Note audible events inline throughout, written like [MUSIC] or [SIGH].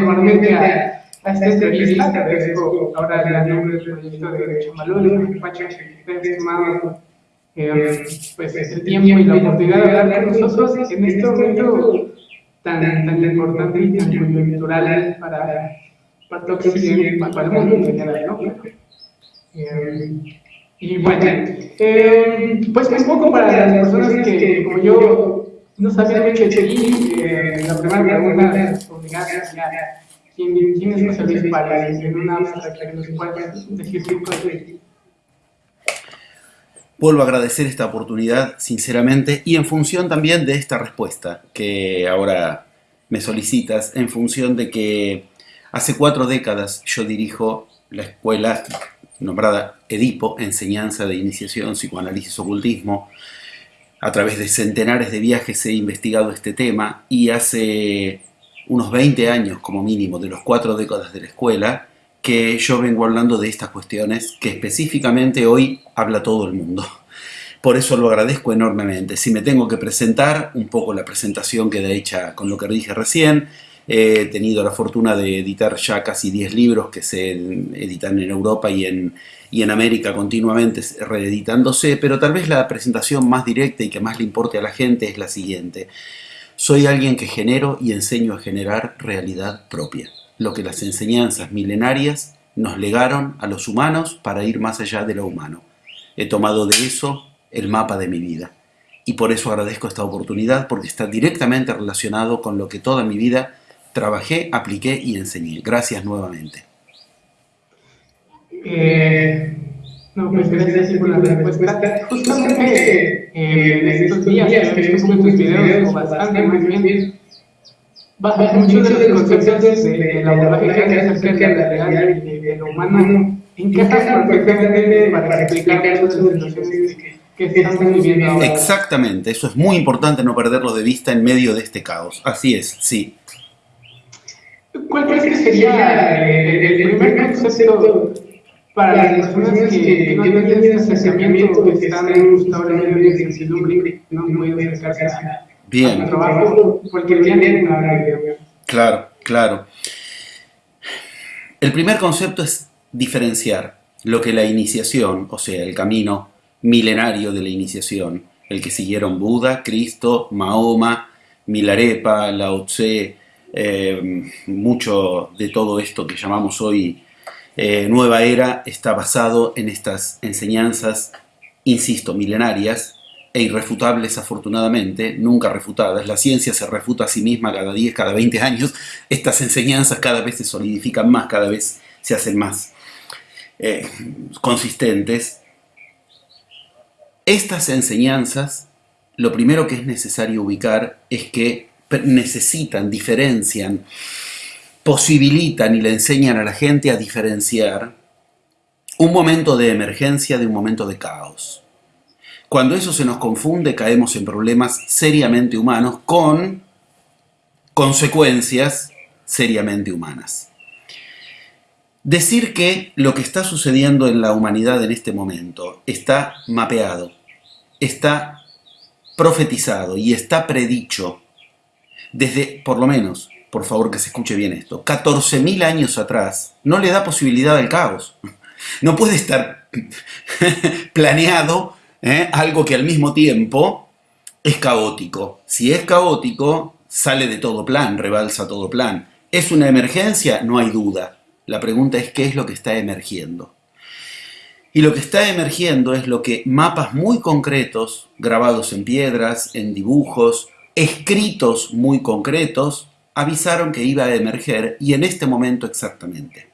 formalmente a, a esta entrevista. Te agradezco ahora el nombre del proyecto de Chamalul, Pacho, que te has tomado eh, pues, el tiempo y la oportunidad de hablar con nosotros en este momento tan, tan importante y tan coyuntural para, para todo para el mundo en general, ¿no? Eh, y bueno, eh, pues un poco para las personas que, como yo, no sabían mucho de ti, eh, la primera pregunta ¿quién, ¿quién es Párez? En una que nos decir Vuelvo a agradecer esta oportunidad, sinceramente, y en función también de esta respuesta que ahora me solicitas, en función de que hace cuatro décadas yo dirijo la escuela nombrada Edipo, Enseñanza de Iniciación, Psicoanálisis, Ocultismo. A través de centenares de viajes he investigado este tema y hace unos 20 años como mínimo de los cuatro décadas de la escuela que yo vengo hablando de estas cuestiones que específicamente hoy habla todo el mundo. Por eso lo agradezco enormemente. Si me tengo que presentar, un poco la presentación queda hecha con lo que dije recién, He tenido la fortuna de editar ya casi 10 libros que se editan en Europa y en, y en América continuamente reeditándose, pero tal vez la presentación más directa y que más le importe a la gente es la siguiente. Soy alguien que genero y enseño a generar realidad propia, lo que las enseñanzas milenarias nos legaron a los humanos para ir más allá de lo humano. He tomado de eso el mapa de mi vida. Y por eso agradezco esta oportunidad, porque está directamente relacionado con lo que toda mi vida trabajé, apliqué y enseñé. Gracias nuevamente. Eh, no, pues gracias por la respuesta. Justamente eh, en estos días que he visto tus videos, o bastante más bien, muchos de los conceptos del abordaje que haces acerca de la realidad y de lo humano encajan perfectamente para explicar muchas de las situaciones que estamos viviendo ahora. Exactamente, eso es muy importante no perderlo de vista en medio de este caos. Así es, sí. ¿Cuál crees que sería el, el primer concepto para las personas que, que no tienen ese acercamiento, que están en medio de incertidumbre, no pueden acercarse a, Bien. a trabajo, día de Claro, claro. El primer concepto es diferenciar lo que la iniciación, o sea, el camino milenario de la iniciación, el que siguieron Buda, Cristo, Mahoma, Milarepa, Lao Tse, eh, mucho de todo esto que llamamos hoy eh, nueva era está basado en estas enseñanzas, insisto, milenarias e irrefutables afortunadamente, nunca refutadas. La ciencia se refuta a sí misma cada 10, cada 20 años. Estas enseñanzas cada vez se solidifican más, cada vez se hacen más eh, consistentes. Estas enseñanzas, lo primero que es necesario ubicar es que necesitan, diferencian, posibilitan y le enseñan a la gente a diferenciar un momento de emergencia de un momento de caos. Cuando eso se nos confunde caemos en problemas seriamente humanos con consecuencias seriamente humanas. Decir que lo que está sucediendo en la humanidad en este momento está mapeado, está profetizado y está predicho desde, por lo menos, por favor que se escuche bien esto, 14.000 años atrás, no le da posibilidad al caos. No puede estar [LAUGHS] planeado ¿eh? algo que al mismo tiempo es caótico. Si es caótico, sale de todo plan, rebalsa todo plan. ¿Es una emergencia? No hay duda. La pregunta es qué es lo que está emergiendo. Y lo que está emergiendo es lo que mapas muy concretos, grabados en piedras, en dibujos, escritos muy concretos, avisaron que iba a emerger y en este momento exactamente.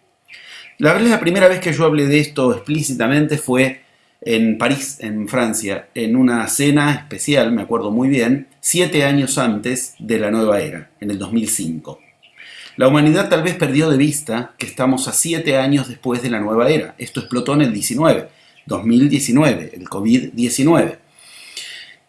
La la primera vez que yo hablé de esto explícitamente fue en París, en Francia, en una cena especial, me acuerdo muy bien, siete años antes de la nueva era, en el 2005. La humanidad tal vez perdió de vista que estamos a siete años después de la nueva era. Esto explotó en el 19, 2019, el COVID-19.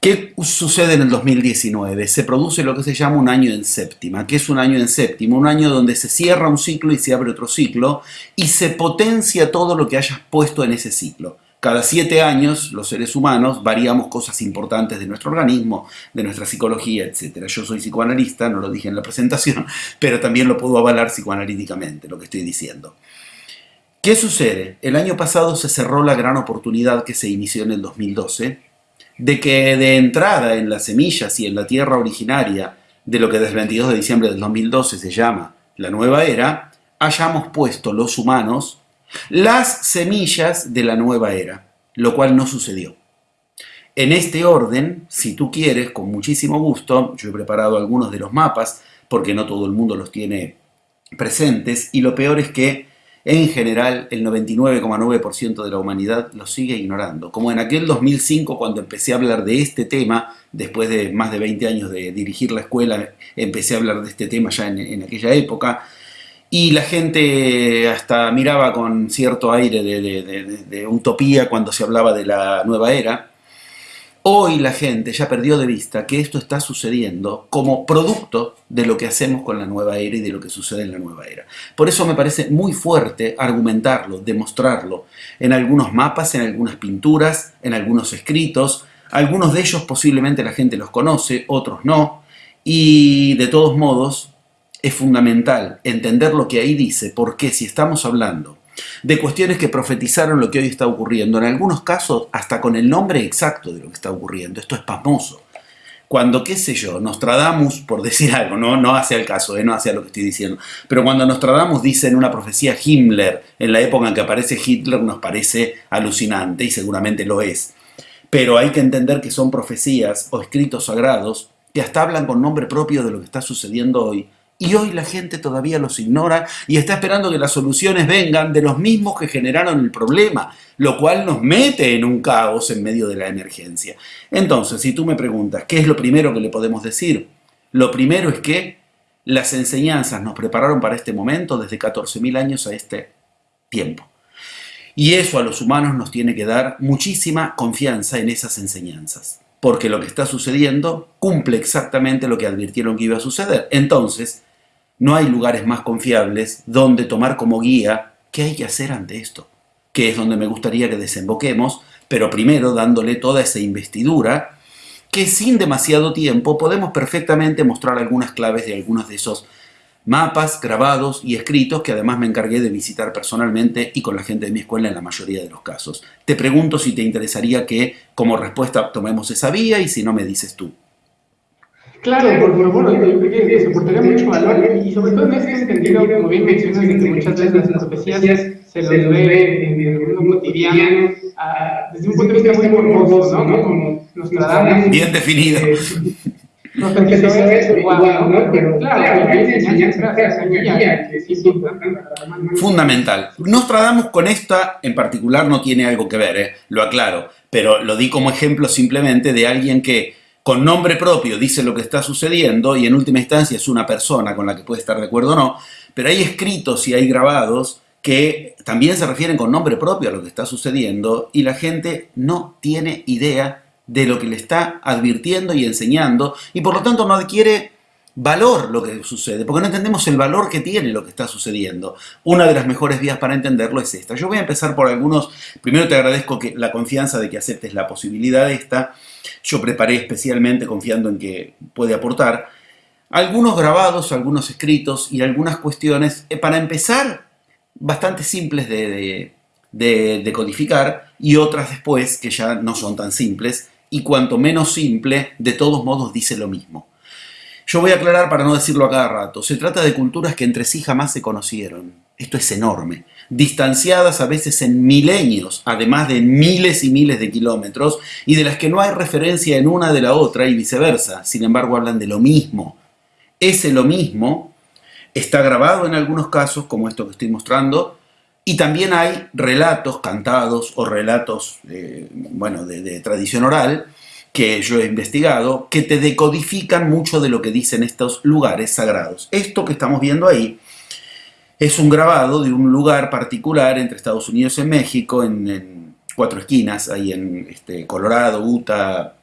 ¿Qué sucede en el 2019? Se produce lo que se llama un año en séptima. ¿Qué es un año en séptima? Un año donde se cierra un ciclo y se abre otro ciclo y se potencia todo lo que hayas puesto en ese ciclo. Cada siete años, los seres humanos variamos cosas importantes de nuestro organismo, de nuestra psicología, etc. Yo soy psicoanalista, no lo dije en la presentación, [LAUGHS] pero también lo puedo avalar psicoanalíticamente, lo que estoy diciendo. ¿Qué sucede? El año pasado se cerró la gran oportunidad que se inició en el 2012 de que de entrada en las semillas y en la tierra originaria de lo que desde el 22 de diciembre del 2012 se llama la nueva era, hayamos puesto los humanos las semillas de la nueva era, lo cual no sucedió. En este orden, si tú quieres, con muchísimo gusto, yo he preparado algunos de los mapas, porque no todo el mundo los tiene presentes, y lo peor es que en general el 99,9% de la humanidad lo sigue ignorando. Como en aquel 2005 cuando empecé a hablar de este tema, después de más de 20 años de dirigir la escuela, empecé a hablar de este tema ya en, aquella época, y la gente hasta miraba con cierto aire de utopía cuando se hablaba de la nueva era, Hoy la gente ya perdió de vista que esto está sucediendo como producto de lo que hacemos con la nueva era y de lo que sucede en la nueva era. Por eso me parece muy fuerte argumentarlo, demostrarlo, en algunos mapas, en algunas pinturas, en algunos escritos. Algunos de ellos posiblemente la gente los conoce, otros no. Y de todos modos es fundamental entender lo que ahí dice, porque si estamos hablando de cuestiones que profetizaron lo que hoy está ocurriendo, en algunos casos hasta con el nombre exacto de lo que está ocurriendo. Esto es pasmoso. Cuando, qué sé yo, Nostradamus, por decir [LAUGHS] algo, no, no hace el caso, eh, no hace lo que estoy diciendo, pero cuando Nostradamus dice en una profecía Himmler, en la época en que aparece Hitler, nos parece alucinante y seguramente lo es. Pero hay que entender que son profecías o escritos sagrados que hasta hablan con nombre propio de lo que está sucediendo hoy y hoy la gente todavía los ignora y está esperando que las soluciones vengan de los mismos que generaron el problema, lo cual nos mete en un caos en medio de la emergencia. Entonces, si tú me preguntas, ¿qué es lo primero que le podemos decir? Lo primero es que las enseñanzas nos prepararon para este momento desde 14.000 años a este tiempo. Y eso a los humanos nos tiene que dar muchísima confianza en esas enseñanzas porque lo que está sucediendo cumple exactamente lo que advirtieron que iba a suceder. Entonces, no hay lugares más confiables donde tomar como guía qué hay que hacer ante esto, que es donde me gustaría que desemboquemos, pero primero dándole toda esa investidura que sin demasiado tiempo podemos perfectamente mostrar algunas claves de algunos de esos mapas grabados y escritos que además me encargué de visitar personalmente y con la gente de mi escuela en la mayoría de los casos. Te pregunto si te interesaría que como respuesta tomemos esa vía y si no me dices tú. Claro, porque bueno, yo creo que se aportaría mucho valor y sobre todo en ese sentido, como bien mencionas, de que muchas veces las profecías se los ve en el mundo cotidiano desde un punto de vista muy morboso, ¿no? Como nos tratamos. Bien definido. Eh, no que eso es igual, ¿no? Pero claro, hay enseñanzas que sí Fundamental. Nostradamus con esta en particular no tiene algo que ver, ¿eh? lo aclaro, pero lo di como ejemplo simplemente de alguien que con nombre propio dice lo que está sucediendo y en última instancia es una persona con la que puede estar de acuerdo o no, pero hay escritos y hay grabados que también se refieren con nombre propio a lo que está sucediendo y la gente no tiene idea de lo que le está advirtiendo y enseñando y por lo tanto no adquiere valor lo que sucede, porque no entendemos el valor que tiene lo que está sucediendo. Una de las mejores vías para entenderlo es esta. Yo voy a empezar por algunos, primero te agradezco que, la confianza de que aceptes la posibilidad esta, yo preparé especialmente confiando en que puede aportar, algunos grabados, algunos escritos y algunas cuestiones, eh, para empezar, bastante simples de, de, codificar y otras después que ya no son tan simples y cuanto menos simple, de todos modos dice lo mismo. Yo voy a aclarar para no decirlo a cada rato, se trata de culturas que entre sí jamás se conocieron. Esto es enorme. Distanciadas a veces en milenios, además de miles y miles de kilómetros, y de las que no hay referencia en una de la otra y viceversa. Sin embargo, hablan de lo mismo. Ese lo mismo está grabado en algunos casos, como esto que estoy mostrando, y también hay relatos cantados o relatos, eh, bueno, de, tradición oral, que yo he investigado, que te decodifican mucho de lo que dicen estos lugares sagrados. Esto que estamos viendo ahí es un grabado de un lugar particular entre Estados Unidos y México, en, cuatro esquinas, ahí en este, Colorado, Utah,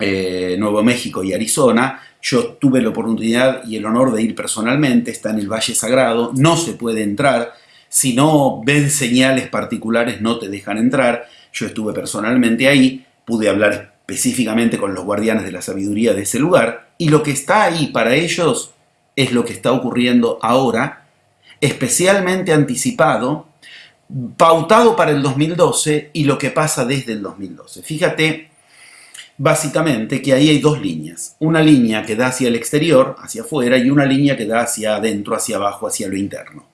eh, Nuevo México y Arizona. Yo tuve la oportunidad y el honor de ir personalmente, está en el Valle Sagrado, no se puede entrar, si no ven señales particulares no te dejan entrar. Yo estuve personalmente ahí, pude hablar específicamente con los guardianes de la sabiduría de ese lugar, y lo que está ahí para ellos es lo que está ocurriendo ahora, especialmente anticipado, pautado para el 2012 y lo que pasa desde el 2012. Fíjate, básicamente, que ahí hay dos líneas. Una línea que da hacia el exterior, hacia afuera, y una línea que da hacia adentro, hacia abajo, hacia lo interno.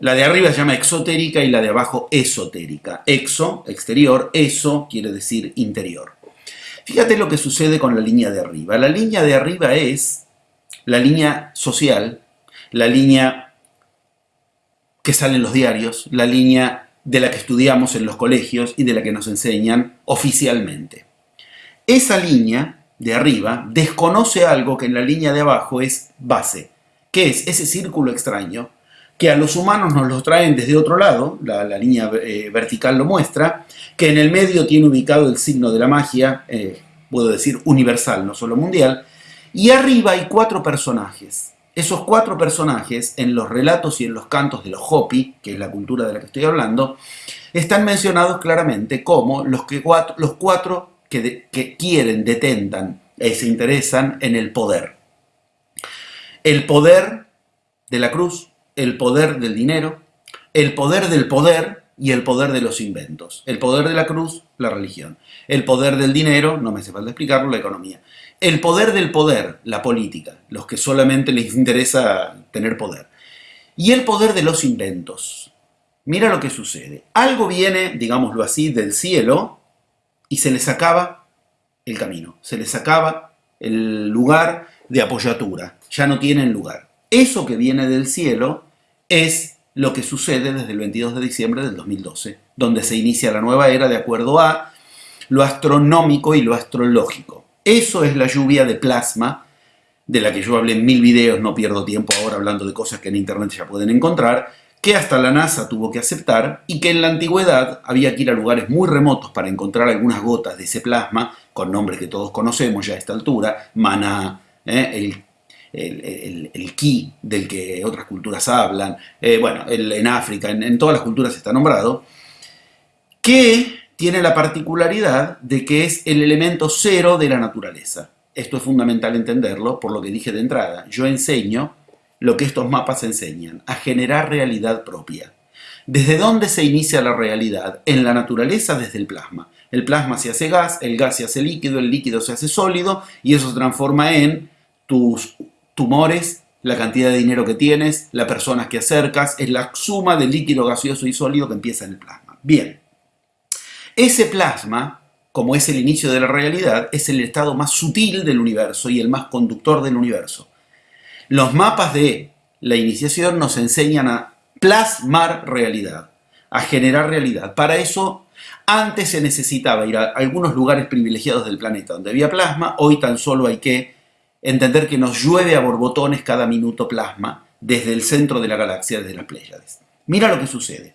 La de arriba se llama exotérica y la de abajo esotérica. Exo, exterior, eso quiere decir interior. Fíjate lo que sucede con la línea de arriba. La línea de arriba es la línea social, la línea que sale en los diarios, la línea de la que estudiamos en los colegios y de la que nos enseñan oficialmente. Esa línea de arriba desconoce algo que en la línea de abajo es base, que es ese círculo extraño que a los humanos nos lo traen desde otro lado, la, línea eh, vertical lo muestra, que en el medio tiene ubicado el signo de la magia, eh, puedo decir universal, no solo mundial, y arriba hay cuatro personajes. Esos cuatro personajes, en los relatos y en los cantos de los Hopi, que es la cultura de la que estoy hablando, están mencionados claramente como los, que, los cuatro que, que quieren, detentan y se interesan en el poder. El poder de la cruz, el poder del dinero, el poder del poder y el poder de los inventos. El poder de la cruz, la religión. El poder del dinero, no me hace falta explicarlo, la economía. El poder del poder, la política, los que solamente les interesa tener poder. Y el poder de los inventos. Mira lo que sucede. Algo viene, digámoslo así, del cielo y se les acaba el camino, se les acaba el lugar de apoyatura, ya no tienen lugar. Eso que viene del cielo es lo que sucede desde el 22 de diciembre del 2012, donde se inicia la nueva era de acuerdo a lo astronómico y lo astrológico. Eso es la lluvia de plasma, de la que yo hablé en mil videos, no pierdo tiempo ahora hablando de cosas que en internet ya pueden encontrar, que hasta la NASA tuvo que aceptar y que en la antigüedad había que ir a lugares muy remotos para encontrar algunas gotas de ese plasma, con nombres que todos conocemos ya a esta altura, Maná, ¿eh? el el, el, ki del que otras culturas hablan, eh, bueno, en África, en, todas las culturas está nombrado, que tiene la particularidad de que es el elemento cero de la naturaleza. Esto es fundamental entenderlo por lo que dije de entrada. Yo enseño lo que estos mapas enseñan, a generar realidad propia. ¿Desde dónde se inicia la realidad? En la naturaleza, desde el plasma. El plasma se hace gas, el gas se hace líquido, el líquido se hace sólido y eso se transforma en tus tumores, la cantidad de dinero que tienes, las personas que acercas, es la suma del líquido gaseoso y sólido que empieza en el plasma. Bien, ese plasma, como es el inicio de la realidad, es el estado más sutil del universo y el más conductor del universo. Los mapas de la iniciación nos enseñan a plasmar realidad, a generar realidad. Para eso, antes se necesitaba ir a algunos lugares privilegiados del planeta donde había plasma, hoy tan solo hay que entender que nos llueve a borbotones cada minuto plasma desde el centro de la galaxia, desde las Pléyades. Mira lo que sucede.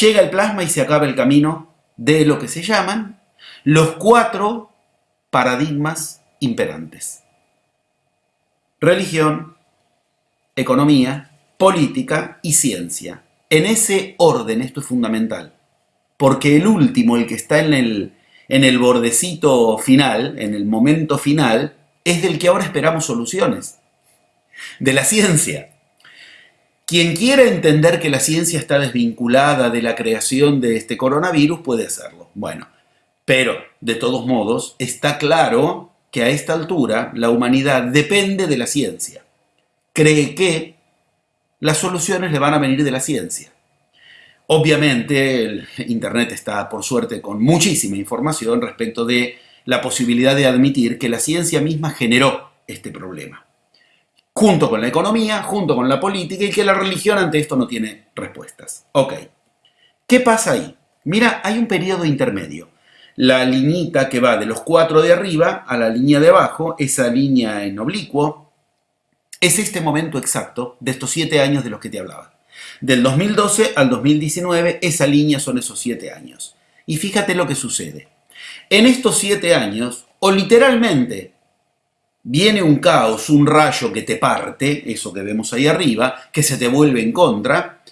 Llega el plasma y se acaba el camino de lo que se llaman los cuatro paradigmas imperantes. Religión, economía, política y ciencia. En ese orden esto es fundamental, porque el último, el que está en el, en el bordecito final, en el momento final, es del que ahora esperamos soluciones, de la ciencia. Quien quiera entender que la ciencia está desvinculada de la creación de este coronavirus puede hacerlo. Bueno, pero de todos modos está claro que a esta altura la humanidad depende de la ciencia. Cree que las soluciones le van a venir de la ciencia. Obviamente el Internet está, por suerte, con muchísima información respecto de la posibilidad de admitir que la ciencia misma generó este problema, junto con la economía, junto con la política, y que la religión ante esto no tiene respuestas. Ok, ¿qué pasa ahí? Mira, hay un periodo intermedio. La liñita que va de los cuatro de arriba a la línea de abajo, esa línea en oblicuo, es este momento exacto de estos siete años de los que te hablaba. Del 2012 al 2019, esa línea son esos siete años. Y fíjate lo que sucede. En estos siete años, o literalmente viene un caos, un rayo que te parte, eso que vemos ahí arriba, que se te vuelve en contra,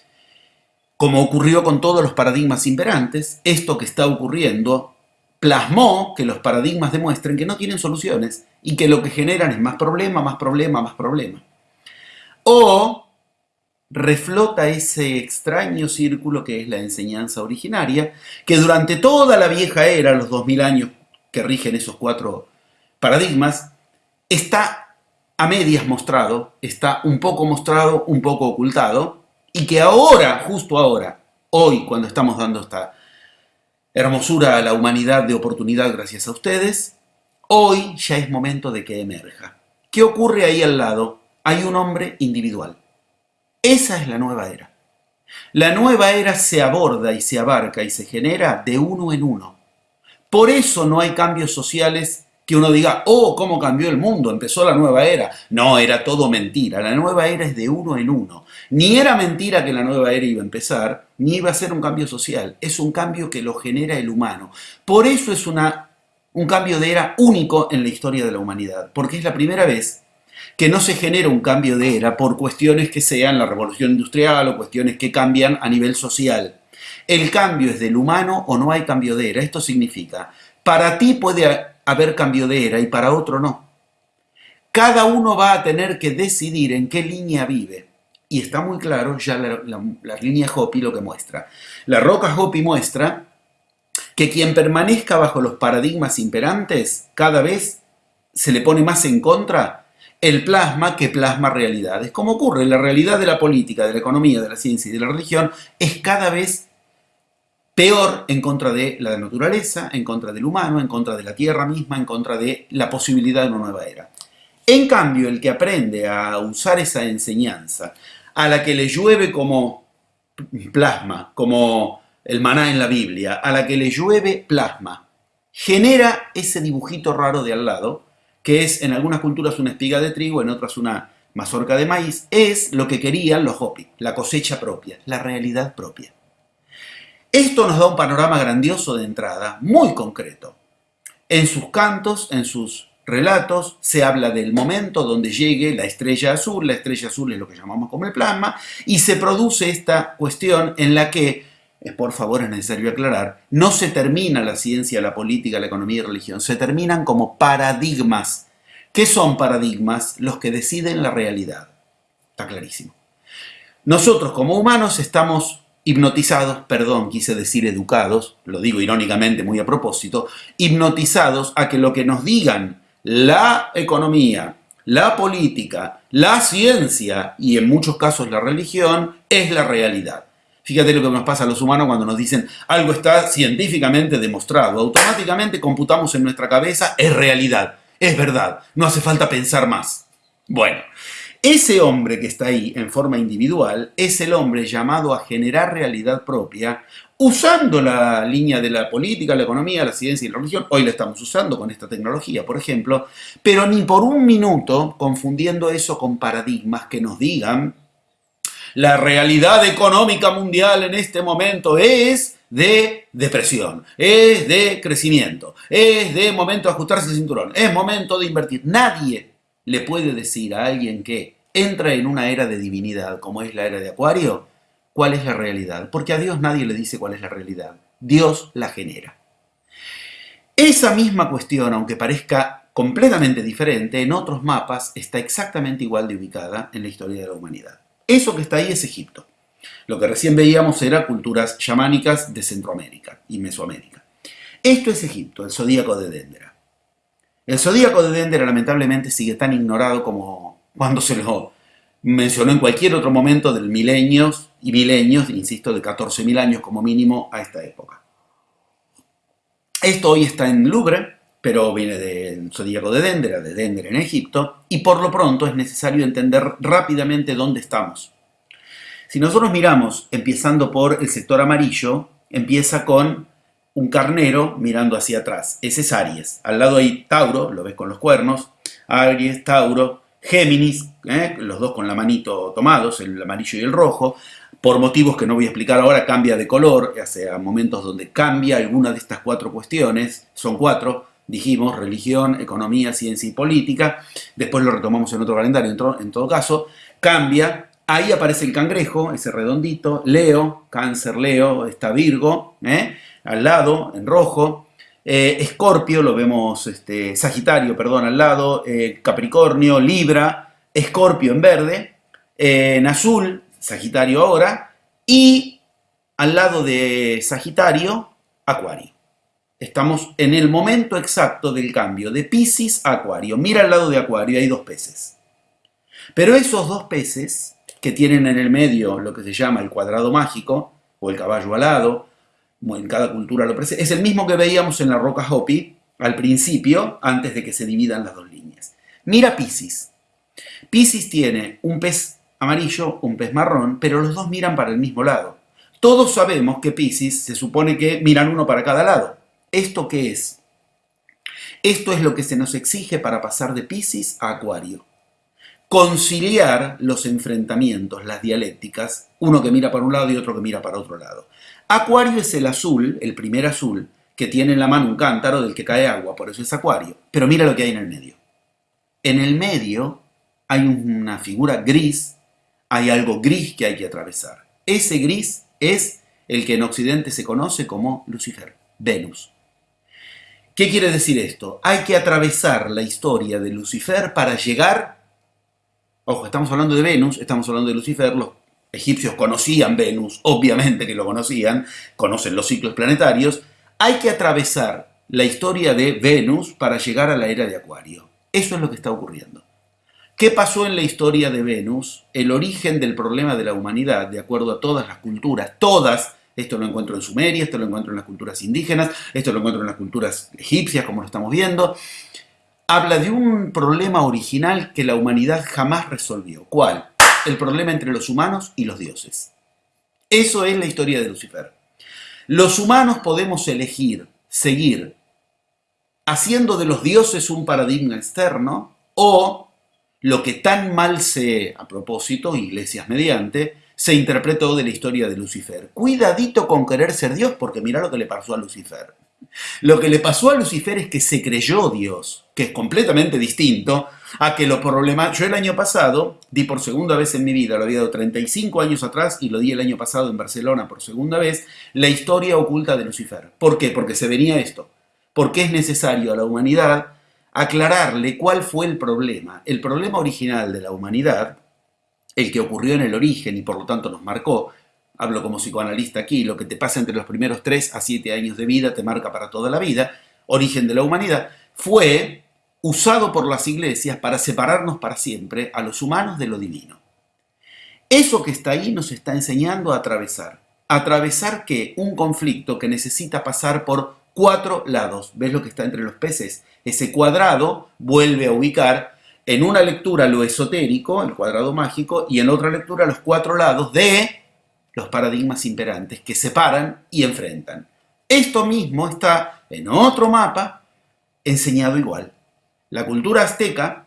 como ocurrió con todos los paradigmas imperantes, esto que está ocurriendo plasmó que los paradigmas demuestren que no tienen soluciones y que lo que generan es más problema, más problema, más problema. O reflota ese extraño círculo que es la enseñanza originaria, que durante toda la vieja era, los 2000 años que rigen esos cuatro paradigmas, está a medias mostrado, está un poco mostrado, un poco ocultado, y que ahora, justo ahora, hoy, cuando estamos dando esta hermosura a la humanidad de oportunidad gracias a ustedes, hoy ya es momento de que emerja. ¿Qué ocurre ahí al lado? Hay un hombre individual. Esa es la nueva era. La nueva era se aborda y se abarca y se genera de uno en uno. Por eso no hay cambios sociales que uno diga, oh, cómo cambió el mundo, empezó la nueva era. No, era todo mentira. La nueva era es de uno en uno. Ni era mentira que la nueva era iba a empezar, ni iba a ser un cambio social. Es un cambio que lo genera el humano. Por eso es una, un cambio de era único en la historia de la humanidad, porque es la primera vez que no se genera un cambio de era por cuestiones que sean la revolución industrial o cuestiones que cambian a nivel social. El cambio es del humano o no hay cambio de era. Esto significa, para ti puede haber cambio de era y para otro no. Cada uno va a tener que decidir en qué línea vive. Y está muy claro ya la, línea Hopi lo que muestra. La roca Hopi muestra que quien permanezca bajo los paradigmas imperantes cada vez se le pone más en contra el plasma que plasma realidades. Como ocurre, la realidad de la política, de la economía, de la ciencia y de la religión es cada vez peor en contra de la naturaleza, en contra del humano, en contra de la tierra misma, en contra de la posibilidad de una nueva era. En cambio, el que aprende a usar esa enseñanza, a la que le llueve como plasma, como el maná en la Biblia, a la que le llueve plasma, genera ese dibujito raro de al lado, que es en algunas culturas una espiga de trigo, en otras una mazorca de maíz, es lo que querían los Hopi, la cosecha propia, la realidad propia. Esto nos da un panorama grandioso de entrada, muy concreto. En sus cantos, en sus relatos, se habla del momento donde llegue la estrella azul, la estrella azul es lo que llamamos como el plasma, y se produce esta cuestión en la que, por favor es necesario aclarar, no se termina la ciencia, la política, la economía y la religión, se terminan como paradigmas. ¿Qué son paradigmas? Los que deciden la realidad. Está clarísimo. Nosotros como humanos estamos hipnotizados, perdón, quise decir educados, lo digo irónicamente muy a propósito, hipnotizados a que lo que nos digan la economía, la política, la ciencia y en muchos casos la religión es la realidad. Fíjate lo que nos pasa a los humanos cuando nos dicen algo está científicamente demostrado. Automáticamente computamos en nuestra cabeza es realidad, es verdad, no hace falta pensar más. Bueno, ese hombre que está ahí en forma individual es el hombre llamado a generar realidad propia usando la línea de la política, la economía, la ciencia y la religión. Hoy la estamos usando con esta tecnología, por ejemplo, pero ni por un minuto confundiendo eso con paradigmas que nos digan la realidad económica mundial en este momento es de depresión, es de crecimiento, es de momento de ajustarse el cinturón, es momento de invertir. Nadie le puede decir a alguien que entra en una era de divinidad, como es la era de Acuario, cuál es la realidad. Porque a Dios nadie le dice cuál es la realidad. Dios la genera. Esa misma cuestión, aunque parezca completamente diferente, en otros mapas está exactamente igual de ubicada en la historia de la humanidad. Eso que está ahí es Egipto. Lo que recién veíamos era culturas chamánicas de Centroamérica y Mesoamérica. Esto es Egipto, el zodíaco de Dendera. El zodíaco de Dendera lamentablemente sigue tan ignorado como cuando se lo mencionó en cualquier otro momento del milenios y milenios, insisto, de 14.000 años como mínimo a esta época. Esto hoy está en Louvre, pero viene del zodíaco de Dendera, de Dendera en Egipto, y por lo pronto es necesario entender rápidamente dónde estamos. Si nosotros miramos, empezando por el sector amarillo, empieza con un carnero mirando hacia atrás. Ese es Aries. Al lado hay Tauro, lo ves con los cuernos. Aries, Tauro, Géminis, ¿eh? los dos con la manito tomados, el amarillo y el rojo, por motivos que no voy a explicar ahora, cambia de color, hace momentos donde cambia alguna de estas cuatro cuestiones, son cuatro, dijimos, religión, economía, ciencia y política, después lo retomamos en otro calendario, en, todo caso, cambia Ahí aparece el cangrejo, ese redondito, Leo, cáncer Leo, está Virgo, ¿eh? al lado, en rojo. Eh, Escorpio, lo vemos, este, Sagitario, perdón, al lado, eh, Capricornio, Libra, Escorpio en verde, en azul, Sagitario ahora, y al lado de Sagitario, Acuario. Estamos en el momento exacto del cambio de Pisces a Acuario. Mira al lado de Acuario, hay dos peces. Pero esos dos peces que tienen en el medio lo que se llama el cuadrado mágico o el caballo alado, en cada cultura lo presenta, es el mismo que veíamos en la roca Hopi al principio, antes de que se dividan las dos líneas. Mira Pisces. Pisces tiene un pez amarillo, un pez marrón, pero los dos miran para el mismo lado. Todos sabemos que Pisces se supone que miran uno para cada lado. ¿Esto qué es? Esto es lo que se nos exige para pasar de Pisces a Acuario conciliar los enfrentamientos, las dialécticas, uno que mira para un lado y otro que mira para otro lado. Acuario es el azul, el primer azul, que tiene en la mano un cántaro del que cae agua, por eso es Acuario. Pero mira lo que hay en el medio. En el medio hay una figura gris, hay algo gris que hay que atravesar. Ese gris es el que en Occidente se conoce como Lucifer, Venus. ¿Qué quiere decir esto? Hay que atravesar la historia de Lucifer para llegar Ojo, estamos hablando de Venus, estamos hablando de Lucifer, los egipcios conocían Venus, obviamente que lo conocían, conocen los ciclos planetarios. Hay que atravesar la historia de Venus para llegar a la era de Acuario. Eso es lo que está ocurriendo. ¿Qué pasó en la historia de Venus? El origen del problema de la humanidad, de acuerdo a todas las culturas, todas, esto lo encuentro en Sumeria, esto lo encuentro en las culturas indígenas, esto lo encuentro en las culturas egipcias, como lo estamos viendo, habla de un problema original que la humanidad jamás resolvió. ¿Cuál? El problema entre los humanos y los dioses. Eso es la historia de Lucifer. Los humanos podemos elegir seguir haciendo de los dioses un paradigma externo o lo que tan mal se, a propósito, iglesias mediante, se interpretó de la historia de Lucifer. Cuidadito con querer ser Dios porque mira lo que le pasó a Lucifer. Lo que le pasó a Lucifer es que se creyó Dios, que es completamente distinto a que los problemas... Yo el año pasado di por segunda vez en mi vida, lo había dado 35 años atrás y lo di el año pasado en Barcelona por segunda vez, la historia oculta de Lucifer. ¿Por qué? Porque se venía esto. Porque es necesario a la humanidad aclararle cuál fue el problema. El problema original de la humanidad, el que ocurrió en el origen y por lo tanto nos marcó, hablo como psicoanalista aquí, lo que te pasa entre los primeros 3 a 7 años de vida te marca para toda la vida, origen de la humanidad, fue usado por las iglesias para separarnos para siempre a los humanos de lo divino. Eso que está ahí nos está enseñando a atravesar. Atravesar que un conflicto que necesita pasar por cuatro lados. ¿Ves lo que está entre los peces? Ese cuadrado vuelve a ubicar en una lectura lo esotérico, el cuadrado mágico, y en otra lectura los cuatro lados de los paradigmas imperantes que separan y enfrentan. Esto mismo está en otro mapa enseñado igual. La cultura azteca,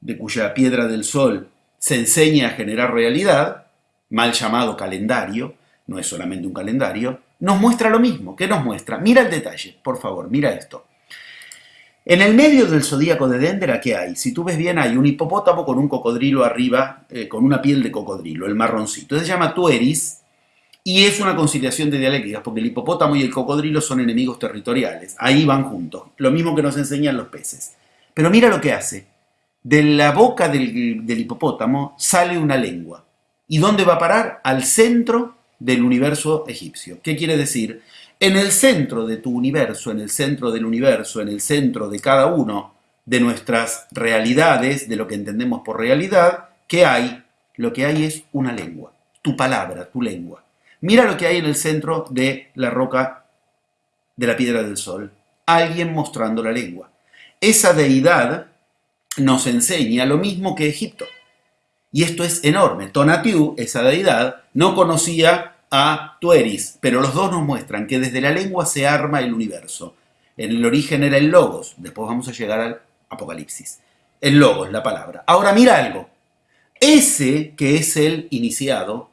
de cuya piedra del sol se enseña a generar realidad, mal llamado calendario, no es solamente un calendario, nos muestra lo mismo. ¿Qué nos muestra? Mira el detalle, por favor, mira esto. En el medio del zodíaco de Dendera, ¿qué hay? Si tú ves bien, hay un hipopótamo con un cocodrilo arriba, eh, con una piel de cocodrilo, el marroncito. Se llama Tueris y es una conciliación de dialécticas, porque el hipopótamo y el cocodrilo son enemigos territoriales. Ahí van juntos. Lo mismo que nos enseñan los peces. Pero mira lo que hace. De la boca del, del hipopótamo sale una lengua. ¿Y dónde va a parar? Al centro del universo egipcio. ¿Qué quiere decir? En el centro de tu universo, en el centro del universo, en el centro de cada uno de nuestras realidades, de lo que entendemos por realidad, ¿qué hay? Lo que hay es una lengua, tu palabra, tu lengua. Mira lo que hay en el centro de la roca de la piedra del sol. Alguien mostrando la lengua. Esa deidad nos enseña lo mismo que Egipto. Y esto es enorme. Tonatiuh, esa deidad, no conocía a Tueris, pero los dos nos muestran que desde la lengua se arma el universo. En el origen era el logos, después vamos a llegar al apocalipsis. El logos, la palabra. Ahora mira algo. Ese que es el iniciado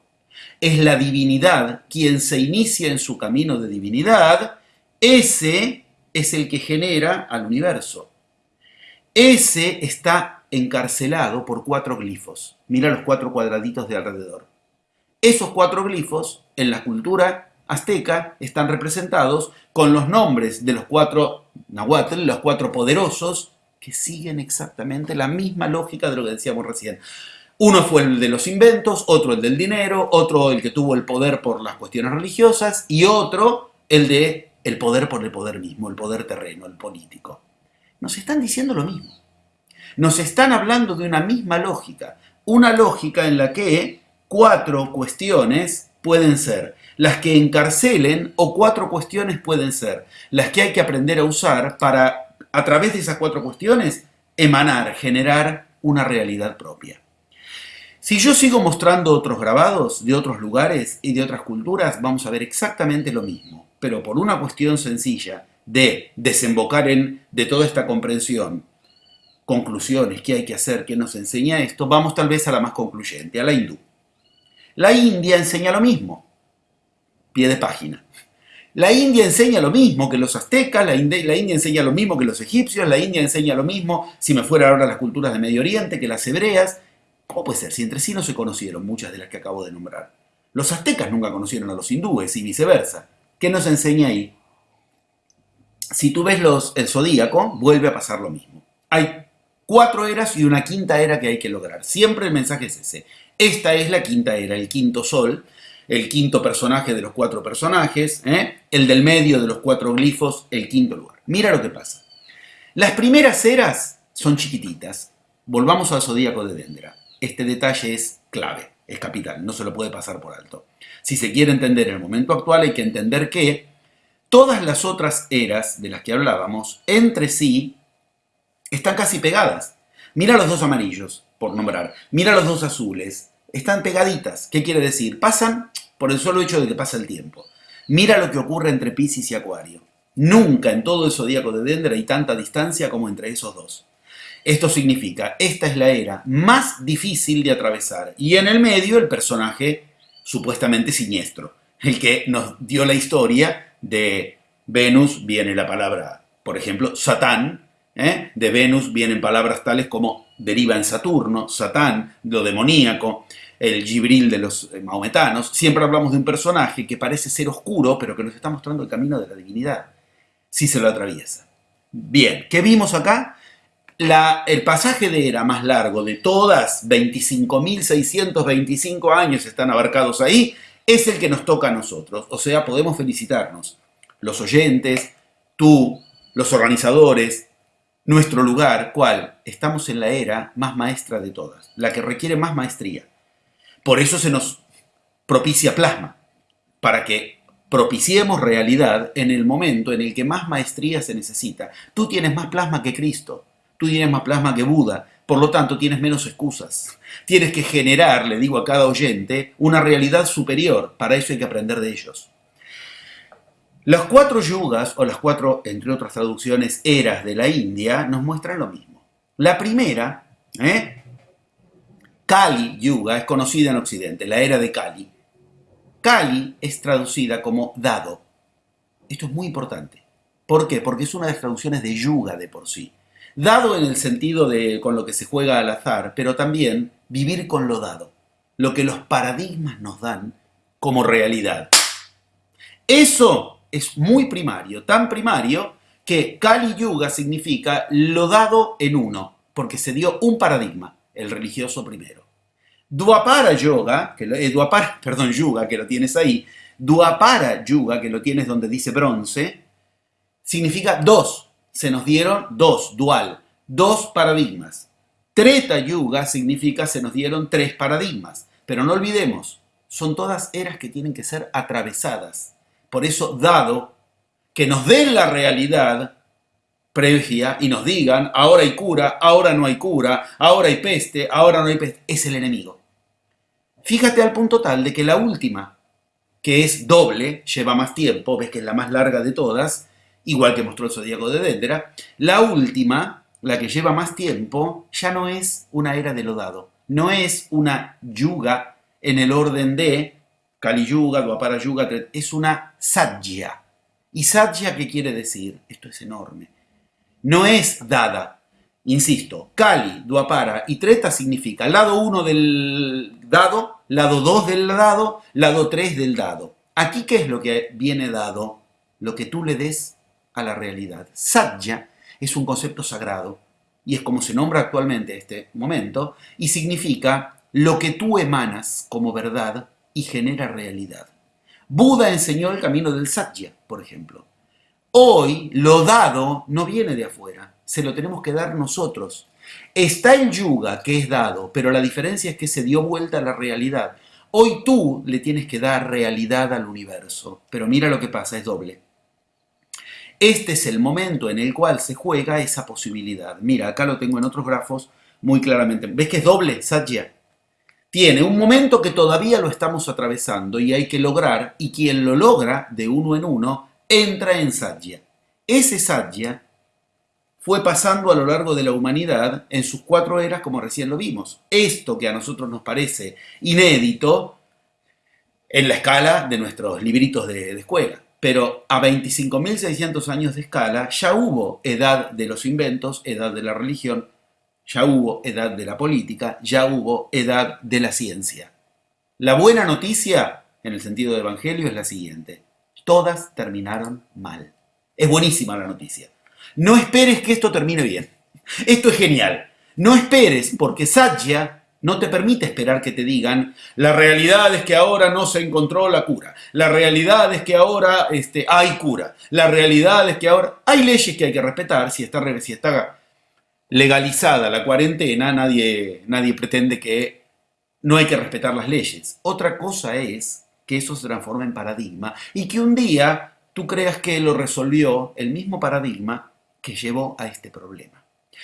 es la divinidad, quien se inicia en su camino de divinidad, ese es el que genera al universo. Ese está encarcelado por cuatro glifos. Mira los cuatro cuadraditos de alrededor. Esos cuatro glifos en la cultura azteca están representados con los nombres de los cuatro nahuatl, los cuatro poderosos, que siguen exactamente la misma lógica de lo que decíamos recién. Uno fue el de los inventos, otro el del dinero, otro el que tuvo el poder por las cuestiones religiosas y otro el de el poder por el poder mismo, el poder terreno, el político. Nos están diciendo lo mismo. Nos están hablando de una misma lógica, una lógica en la que cuatro cuestiones pueden ser. Las que encarcelen o cuatro cuestiones pueden ser. Las que hay que aprender a usar para, a través de esas cuatro cuestiones, emanar, generar una realidad propia. Si yo sigo mostrando otros grabados de otros lugares y de otras culturas, vamos a ver exactamente lo mismo, pero por una cuestión sencilla de desembocar en, de toda esta comprensión, conclusiones, qué hay que hacer, qué nos enseña esto, vamos tal vez a la más concluyente, a la hindú. La India enseña lo mismo, pie de página. La India enseña lo mismo que los aztecas, la India, enseña lo mismo que los egipcios, la India enseña lo mismo, si me fuera ahora las culturas de Medio Oriente, que las hebreas. ¿Cómo puede ser? Si entre sí no se conocieron muchas de las que acabo de nombrar. Los aztecas nunca conocieron a los hindúes y viceversa. ¿Qué nos enseña ahí? Si tú ves los, el zodíaco, vuelve a pasar lo mismo. Cuatro eras y una quinta era que hay que lograr. Siempre el mensaje es ese. Esta es la quinta era, el quinto sol, el quinto personaje de los cuatro personajes, ¿eh? el del medio de los cuatro glifos, el quinto lugar. Mira lo que pasa. Las primeras eras son chiquititas. Volvamos al zodíaco de Dendra. Este detalle es clave, es capital, no se lo puede pasar por alto. Si se quiere entender el momento actual, hay que entender que todas las otras eras de las que hablábamos, entre sí, están casi pegadas. Mira los dos amarillos, por nombrar. Mira los dos azules. Están pegaditas. ¿Qué quiere decir? Pasan por el solo hecho de que pasa el tiempo. Mira lo que ocurre entre Pisces y Acuario. Nunca en todo el zodíaco de Dendra hay tanta distancia como entre esos dos. Esto significa, esta es la era más difícil de atravesar. Y en el medio el personaje supuestamente siniestro, el que nos dio la historia de Venus, viene la palabra, por ejemplo, Satán, ¿eh? de Venus vienen palabras tales como deriva en Saturno, Satán, lo demoníaco, el Gibril de los eh, maometanos, siempre hablamos de un personaje que parece ser oscuro, pero que nos está mostrando el camino de la divinidad, si se lo atraviesa. Bien, ¿qué vimos acá? El pasaje de era más largo de todas, 25.625 años están abarcados ahí, es el que nos toca a nosotros. O sea, podemos felicitarnos. Los oyentes, tú, los organizadores, nuestro lugar, ¿cuál? Estamos en la era más maestra de todas, la que requiere más maestría. Por eso se nos propicia plasma, para que propiciemos realidad en el momento en el que más maestría se necesita. Tú tienes más plasma que Cristo, tú tienes más plasma que Buda, por lo tanto tienes menos excusas. Tienes que generar, le digo a cada oyente, una realidad superior, para eso hay que aprender de ellos. Las cuatro yugas, o las cuatro, entre otras traducciones, eras de la India, nos muestran lo mismo. La primera, ¿eh? Kali Yuga, es conocida en Occidente, la era de Kali. Kali es traducida como dado. Esto es muy importante. ¿Por qué? Porque es una de las traducciones de yuga de por sí. Dado en el sentido de con lo que se juega al azar, pero también vivir con lo dado, lo que los paradigmas nos dan como realidad. Eso es muy primario, tan primario que Kali Yuga significa lo dado en uno, porque se dio un paradigma, el religioso primero. Duapara Yoga, que lo, eh, [LAUGHS] perdón, Yuga, que lo tienes ahí, Duapara Yuga, que lo tienes donde dice bronce, significa dos, se nos dieron dos, dual, dos paradigmas. Treta Yuga significa se nos dieron tres paradigmas, pero no olvidemos, son todas eras que tienen que ser atravesadas por eso, dado que nos den la realidad previa y nos digan, ahora hay cura, ahora no hay cura, ahora hay peste, ahora no hay peste, es el enemigo. Fíjate al punto tal de que la última, que es doble, lleva más tiempo, ves que es la más larga de todas, igual que mostró el zodíaco de Dendera, la última, la que lleva más tiempo, ya no es una era de lodado, no es una yuga en el orden de Kali Yuga, Dwapara Yuga, es una Satya. ¿Y Satya qué quiere decir? Esto es enorme. No es dada. Insisto, Kali, Duapara y Treta significa lado 1 del dado, lado 2 del dado, lado 3 del dado. Aquí, ¿qué es lo que viene dado? Lo que tú le des a la realidad. Satya es un concepto sagrado y es como se nombra actualmente este momento y significa lo que tú emanas como verdad y genera realidad. Buda enseñó el camino del Satya, por ejemplo. Hoy lo dado no viene de afuera, se lo tenemos que dar nosotros. Está el yuga que es dado, pero la diferencia es que se dio vuelta a la realidad. Hoy tú le tienes que dar realidad al universo, pero mira lo que pasa, es doble. Este es el momento en el cual se juega esa posibilidad. Mira, acá lo tengo en otros grafos muy claramente. ¿Ves que es doble, Satya? Tiene un momento que todavía lo estamos atravesando y hay que lograr, y quien lo logra de uno en uno, entra en Satya. Ese Satya fue pasando a lo largo de la humanidad en sus cuatro eras como recién lo vimos. Esto que a nosotros nos parece inédito en la escala de nuestros libritos de, escuela. Pero a 25.600 años de escala ya hubo edad de los inventos, edad de la religión, ya hubo edad de la política, ya hubo edad de la ciencia. La buena noticia, en el sentido de evangelio, es la siguiente todas terminaron mal. Es buenísima la noticia. No esperes que esto termine bien. Esto es genial. No esperes porque Satya no te permite esperar que te digan, la realidad es que ahora no se encontró la cura, la realidad es que ahora este, hay cura, la realidad es que ahora hay leyes que hay que respetar, si está, si está legalizada la cuarentena, nadie, nadie pretende que no hay que respetar las leyes. Otra cosa es que eso se transforme en paradigma y que un día tú creas que lo resolvió el mismo paradigma que llevó a este problema.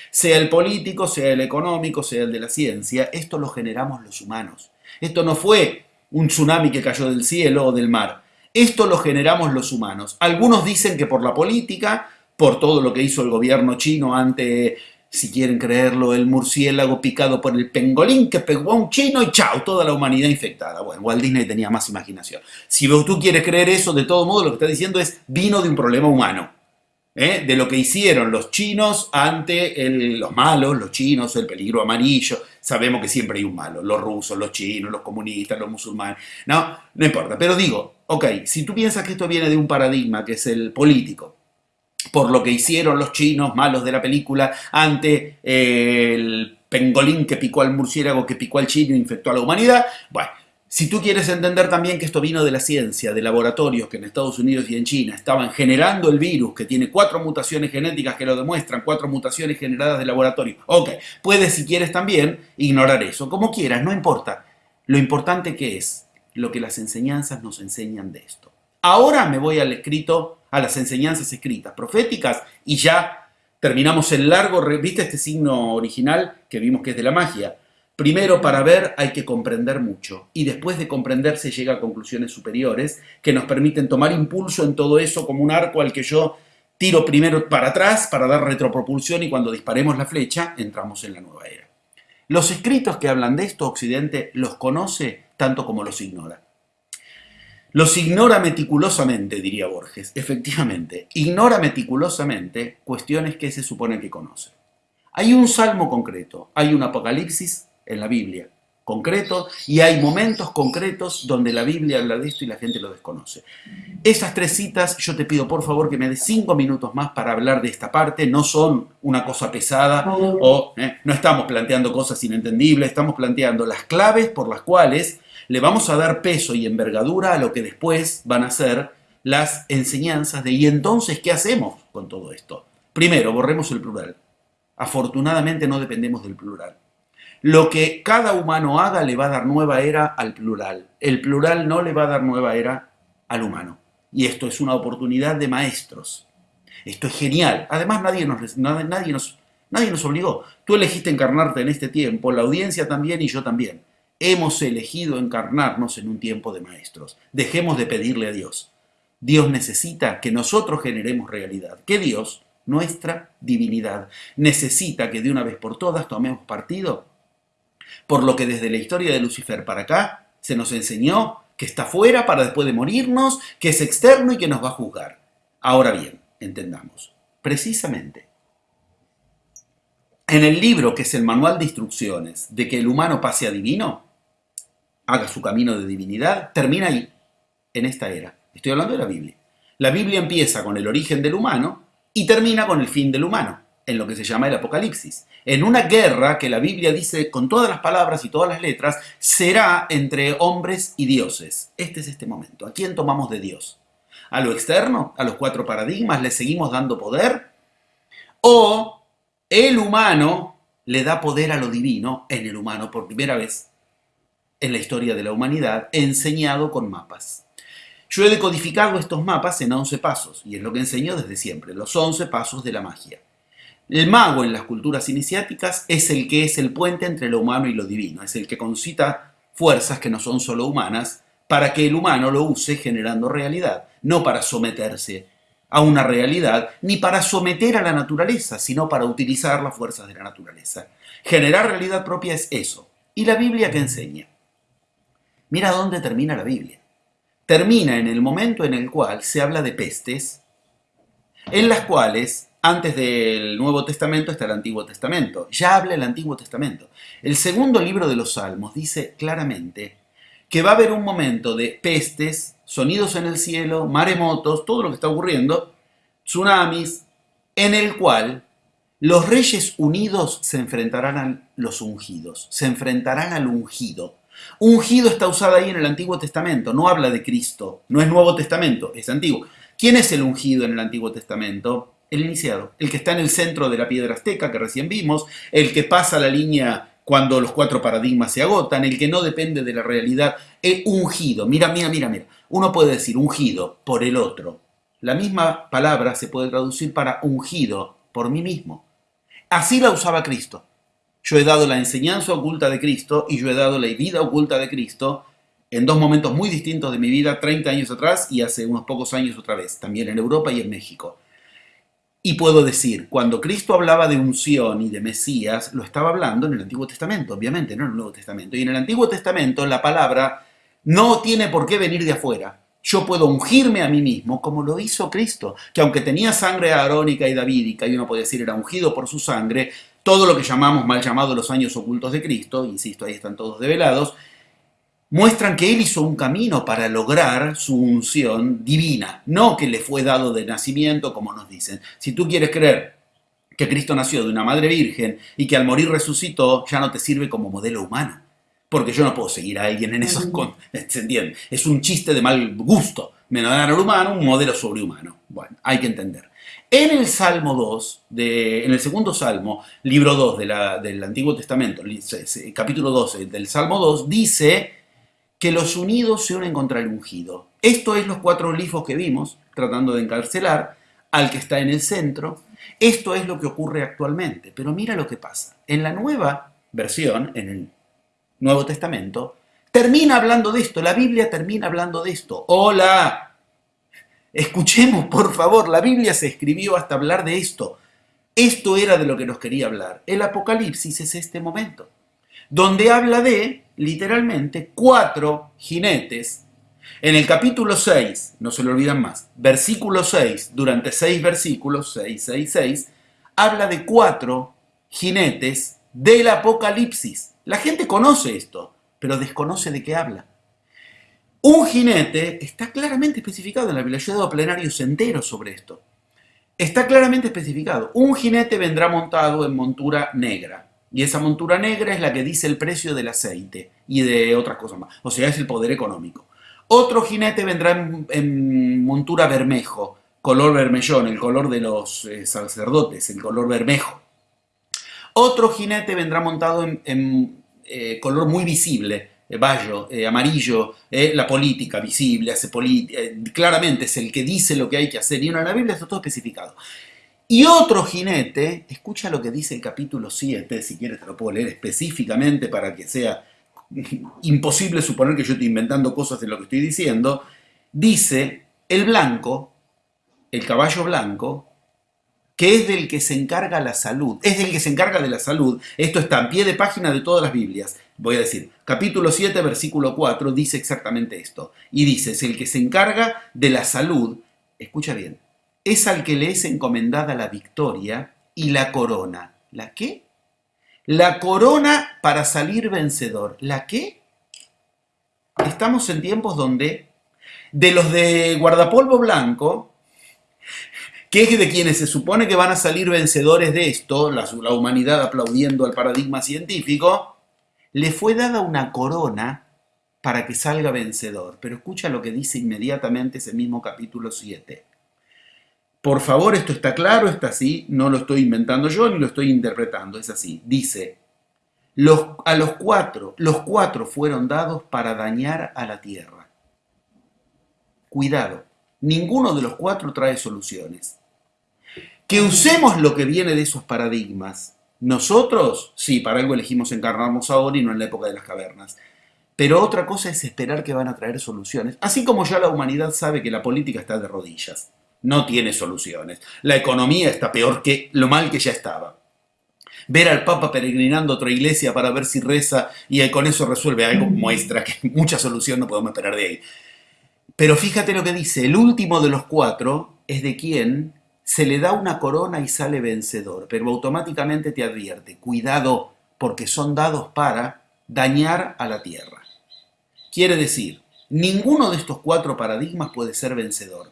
Sea el político, sea el económico, sea el de la ciencia, esto lo generamos los humanos. Esto no fue un tsunami que cayó del cielo o del mar. Esto lo generamos los humanos. Algunos dicen que por la política, por todo lo que hizo el gobierno chino ante si quieren creerlo, el murciélago picado por el pengolín que pegó a un chino y chao, toda la humanidad infectada. Bueno, Walt Disney tenía más imaginación. Si tú quieres creer eso, de todo modo lo que está diciendo es vino de un problema humano. ¿eh? De lo que hicieron los chinos ante los malos, los chinos, el peligro amarillo. Sabemos que siempre hay un malo, los rusos, los chinos, los comunistas, los musulmanes. No, no importa. Pero digo, ok, si tú piensas que esto viene de un paradigma que es el político, por lo que hicieron los chinos malos de la película ante eh, el pengolín que picó al murciélago, que picó al chino e infectó a la humanidad. Bueno, si tú quieres entender también que esto vino de la ciencia, de laboratorios que en Estados Unidos y en China estaban generando el virus, que tiene cuatro mutaciones genéticas que lo demuestran, cuatro mutaciones generadas de laboratorio. Ok, puedes si quieres también ignorar eso, como quieras, no importa. Lo importante que es lo que las enseñanzas nos enseñan de esto. Ahora me voy al escrito a las enseñanzas escritas proféticas y ya terminamos el largo, ¿viste este signo original que vimos que es de la magia? Primero, para ver hay que comprender mucho y después de comprender se llega a conclusiones superiores que nos permiten tomar impulso en todo eso como un arco al que yo tiro primero para atrás para dar retropropulsión y cuando disparemos la flecha entramos en la nueva era. Los escritos que hablan de esto Occidente los conoce tanto como los ignora. Los ignora meticulosamente, diría Borges. Efectivamente, ignora meticulosamente cuestiones que se supone que conoce. Hay un salmo concreto, hay un apocalipsis en la Biblia concreto y hay momentos concretos donde la Biblia habla de esto y la gente lo desconoce. Esas tres citas yo te pido por favor que me des cinco minutos más para hablar de esta parte, no son una cosa pesada o eh, no estamos planteando cosas inentendibles, estamos planteando las claves por las cuales le vamos a dar peso y envergadura a lo que después van a ser las enseñanzas de ¿y entonces qué hacemos con todo esto? Primero, borremos el plural. Afortunadamente no dependemos del plural. Lo que cada humano haga le va a dar nueva era al plural. El plural no le va a dar nueva era al humano. Y esto es una oportunidad de maestros. Esto es genial. Además, nadie nos, nadie nos, nadie nos obligó. Tú elegiste encarnarte en este tiempo, la audiencia también y yo también. Hemos elegido encarnarnos en un tiempo de maestros. Dejemos de pedirle a Dios. Dios necesita que nosotros generemos realidad. Que Dios, nuestra divinidad, necesita que de una vez por todas tomemos partido por lo que desde la historia de Lucifer para acá se nos enseñó que está fuera para después de morirnos, que es externo y que nos va a juzgar. Ahora bien, entendamos, precisamente en el libro que es el manual de instrucciones de que el humano pase a divino, haga su camino de divinidad, termina ahí, en esta era. Estoy hablando de la Biblia. La Biblia empieza con el origen del humano y termina con el fin del humano, en lo que se llama el Apocalipsis. En una guerra que la Biblia dice con todas las palabras y todas las letras, será entre hombres y dioses. Este es este momento. ¿A quién tomamos de Dios? ¿A lo externo? ¿A los cuatro paradigmas? ¿Le seguimos dando poder? ¿O el humano le da poder a lo divino en el humano por primera vez en la historia de la humanidad, enseñado con mapas? Yo he decodificado estos mapas en 11 pasos, y es lo que enseño desde siempre, los 11 pasos de la magia. El mago en las culturas iniciáticas es el que es el puente entre lo humano y lo divino, es el que concita fuerzas que no son solo humanas para que el humano lo use generando realidad, no para someterse a una realidad, ni para someter a la naturaleza, sino para utilizar las fuerzas de la naturaleza. Generar realidad propia es eso. ¿Y la Biblia qué enseña? Mira dónde termina la Biblia. Termina en el momento en el cual se habla de pestes, en las cuales antes del Nuevo Testamento está el Antiguo Testamento. Ya habla el Antiguo Testamento. El segundo libro de los Salmos dice claramente que va a haber un momento de pestes, sonidos en el cielo, maremotos, todo lo que está ocurriendo, tsunamis, en el cual los reyes unidos se enfrentarán a los ungidos, se enfrentarán al ungido. Ungido está usado ahí en el Antiguo Testamento, no habla de Cristo, no es Nuevo Testamento, es antiguo. ¿Quién es el ungido en el Antiguo Testamento? el iniciado, el que está en el centro de la piedra azteca que recién vimos, el que pasa la línea cuando los cuatro paradigmas se agotan, el que no depende de la realidad, el ungido. Mira, mira, mira, mira. Uno puede decir ungido por el otro. La misma palabra se puede traducir para ungido por mí mismo. Así la usaba Cristo. Yo he dado la enseñanza oculta de Cristo y yo he dado la vida oculta de Cristo en dos momentos muy distintos de mi vida, 30 años atrás y hace unos pocos años otra vez, también en Europa y en México. Y puedo decir, cuando Cristo hablaba de unción y de Mesías, lo estaba hablando en el Antiguo Testamento, obviamente, no en el Nuevo Testamento. Y en el Antiguo Testamento la palabra no tiene por qué venir de afuera. Yo puedo ungirme a mí mismo como lo hizo Cristo, que aunque tenía sangre arónica y davídica, y uno puede decir era ungido por su sangre, todo lo que llamamos mal llamado los años ocultos de Cristo, insisto, ahí están todos develados, muestran que él hizo un camino para lograr su unción divina, no que le fue dado de nacimiento, como nos dicen. Si tú quieres creer que Cristo nació de una madre virgen y que al morir resucitó, ya no te sirve como modelo humano. Porque yo no puedo seguir a alguien en esos... ¿Se entiende? Es un chiste de mal gusto. Me dan al humano un modelo sobrehumano. Bueno, hay que entender. En el Salmo 2, de, en el segundo Salmo, libro 2 del Antiguo Testamento, capítulo 12 del Salmo 2, dice que los unidos se unen contra el ungido. Esto es los cuatro glifos que vimos, tratando de encarcelar al que está en el centro. Esto es lo que ocurre actualmente. Pero mira lo que pasa. En la nueva versión, en el Nuevo Testamento, termina hablando de esto. La Biblia termina hablando de esto. Hola. Escuchemos, por favor. La Biblia se escribió hasta hablar de esto. Esto era de lo que nos quería hablar. El Apocalipsis es este momento donde habla de, literalmente, cuatro jinetes. En el capítulo 6, no se lo olvidan más, versículo 6, durante seis versículos, 6, 6, 6, habla de cuatro jinetes del Apocalipsis. La gente conoce esto, pero desconoce de qué habla. Un jinete está claramente especificado en la Biblia. Yo he dado plenarios enteros sobre esto. Está claramente especificado. Un jinete vendrá montado en montura negra. Y esa montura negra es la que dice el precio del aceite y de otras cosas más. O sea, es el poder económico. Otro jinete vendrá en, montura bermejo, color vermellón, el color de los eh, sacerdotes, el color bermejo. Otro jinete vendrá montado en, eh, color muy visible, eh, amarillo, la política visible, hace claramente es el que dice lo que hay que hacer. Y en la Biblia está todo especificado. Y otro jinete, escucha lo que dice el capítulo 7, si quieres te lo puedo leer específicamente para que sea [LAUGHS] imposible suponer que yo estoy inventando cosas de lo que estoy diciendo, dice, el blanco, el caballo blanco, que es del que se encarga la salud, es del que se encarga de la salud, esto está en pie de página de todas las Biblias, voy a decir, capítulo 7, versículo 4, dice exactamente esto, y dice, el que se encarga de la salud, escucha bien, es al que le es encomendada la victoria y la corona. ¿La qué? La corona para salir vencedor. ¿La qué? Estamos en tiempos donde de los de guardapolvo blanco, que es de quienes se supone que van a salir vencedores de esto, la humanidad aplaudiendo al paradigma científico, le fue dada una corona para que salga vencedor. Pero escucha lo que dice inmediatamente ese mismo capítulo 7. Por favor, esto está claro, está así, no lo estoy inventando yo ni lo estoy interpretando, es así. Dice, a los cuatro, los cuatro fueron dados para dañar a la tierra. Cuidado, ninguno de los cuatro trae soluciones. Que usemos lo que viene de esos paradigmas. Nosotros, sí, para algo elegimos encarnarnos ahora y no en la época de las cavernas. Pero otra cosa es esperar que van a traer soluciones. Así como ya la humanidad sabe que la política está de rodillas no tiene soluciones. La economía está peor que lo mal que ya estaba. Ver al Papa peregrinando a otra iglesia para ver si reza y con eso resuelve algo muestra que [LAUGHS] mucha solución no podemos esperar de ahí. Pero fíjate lo que dice, el último de los cuatro es de quien se le da una corona y sale vencedor, pero automáticamente te advierte, cuidado, porque son dados para dañar a la tierra. Quiere decir, ninguno de estos cuatro paradigmas puede ser vencedor.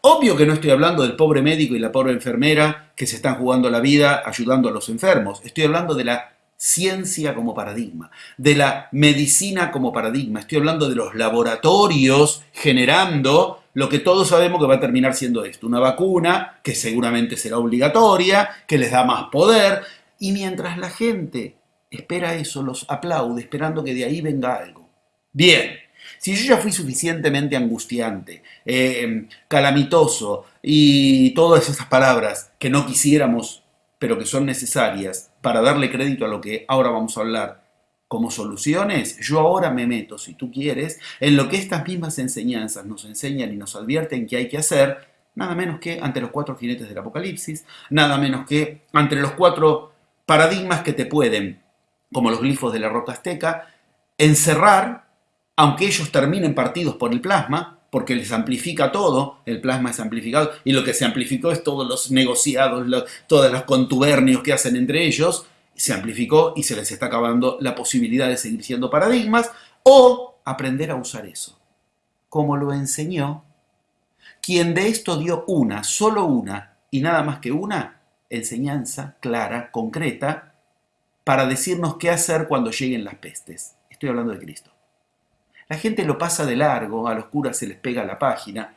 Obvio que no estoy hablando del pobre médico y la pobre enfermera que se están jugando la vida ayudando a los enfermos. Estoy hablando de la ciencia como paradigma, de la medicina como paradigma. Estoy hablando de los laboratorios generando lo que todos sabemos que va a terminar siendo esto, una vacuna que seguramente será obligatoria, que les da más poder, y mientras la gente espera eso, los aplaude, esperando que de ahí venga algo. Bien, si yo ya fui suficientemente angustiante, eh, calamitoso y todas esas palabras que no quisiéramos, pero que son necesarias para darle crédito a lo que ahora vamos a hablar como soluciones, yo ahora me meto, si tú quieres, en lo que estas mismas enseñanzas nos enseñan y nos advierten que hay que hacer, nada menos que ante los cuatro jinetes del Apocalipsis, nada menos que ante los cuatro paradigmas que te pueden, como los glifos de la roca azteca, encerrar aunque ellos terminen partidos por el plasma, porque les amplifica todo, el plasma es amplificado, y lo que se amplificó es todos los negociados, todos los contubernios que hacen entre ellos, se amplificó y se les está acabando la posibilidad de seguir siendo paradigmas, o aprender a usar eso, como lo enseñó quien de esto dio una, solo una, y nada más que una, enseñanza clara, concreta, para decirnos qué hacer cuando lleguen las pestes. Estoy hablando de Cristo. La gente lo pasa de largo, a los curas se les pega la página,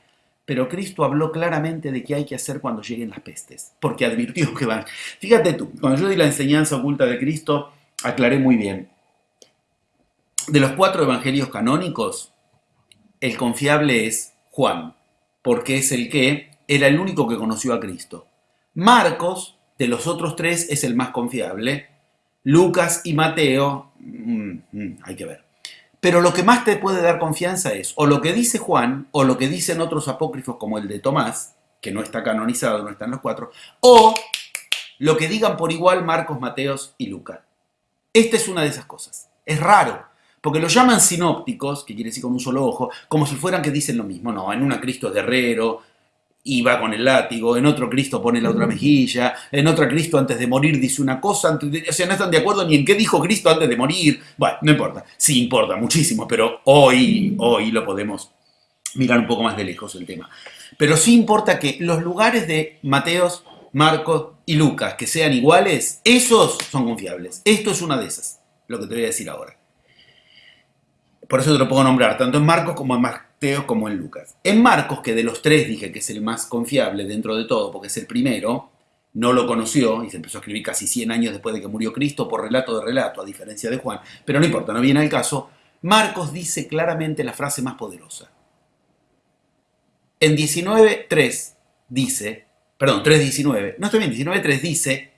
pero Cristo habló claramente de qué hay que hacer cuando lleguen las pestes, porque advirtió que van. Fíjate tú, cuando yo di la enseñanza oculta de Cristo, aclaré muy bien. De los cuatro evangelios canónicos, el confiable es Juan, porque es el que era el único que conoció a Cristo. Marcos, de los otros tres, es el más confiable. Lucas y Mateo, mm, mm, hay que ver. Pero lo que más te puede dar confianza es o lo que dice Juan o lo que dicen otros apócrifos como el de Tomás, que no está canonizado, no están los cuatro, o lo que digan por igual Marcos, Mateos y Lucas. Esta es una de esas cosas. Es raro, porque lo llaman sinópticos, que quiere decir con un solo ojo, como si fueran que dicen lo mismo. No, en una Cristo es guerrero, y va con el látigo, en otro Cristo pone la otra mejilla, en otro Cristo antes de morir dice una cosa, o sea, no están de acuerdo ni en qué dijo Cristo antes de morir. Bueno, no importa, sí importa muchísimo, pero hoy, hoy lo podemos mirar un poco más de lejos el tema. Pero sí importa que los lugares de Mateos, Marcos y Lucas que sean iguales, esos son confiables. Esto es una de esas, lo que te voy a decir ahora. Por eso te lo puedo nombrar, tanto en Marcos como en Marcos como en Lucas. En Marcos, que de los tres dije que es el más confiable dentro de todo, porque es el primero, no lo conoció y se empezó a escribir casi 100 años después de que murió Cristo por relato de relato, a diferencia de Juan, pero no importa, no viene al caso. Marcos dice claramente la frase más poderosa. En 19.3 dice, perdón, 3.19, no estoy bien, 19.3 dice,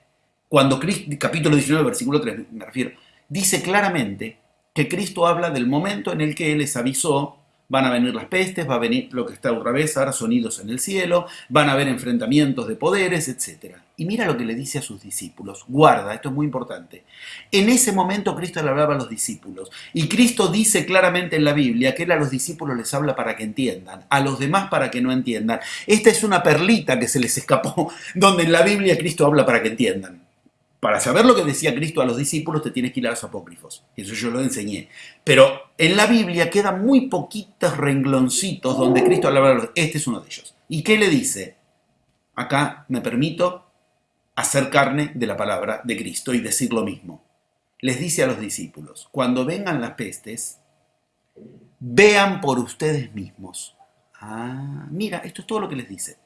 cuando Cristo, capítulo 19, versículo 3 me refiero, dice claramente que Cristo habla del momento en el que Él les avisó van a venir las pestes, va a venir lo que está otra vez, ahora sonidos en el cielo, van a haber enfrentamientos de poderes, etc. Y mira lo que le dice a sus discípulos, guarda, esto es muy importante. En ese momento Cristo le hablaba a los discípulos y Cristo dice claramente en la Biblia que él a los discípulos les habla para que entiendan, a los demás para que no entiendan. Esta es una perlita que se les escapó, [LAUGHS] donde en la Biblia Cristo habla para que entiendan. Para saber lo que decía Cristo a los discípulos te tienes que ir a los apócrifos. Eso yo lo enseñé. Pero en la Biblia quedan muy poquitos rengloncitos donde Cristo habla, este es uno de ellos. ¿Y qué le dice? Acá me permito hacer carne de la palabra de Cristo y decir lo mismo. Les dice a los discípulos, cuando vengan las pestes, vean por ustedes mismos. Ah, mira, esto es todo lo que les dice.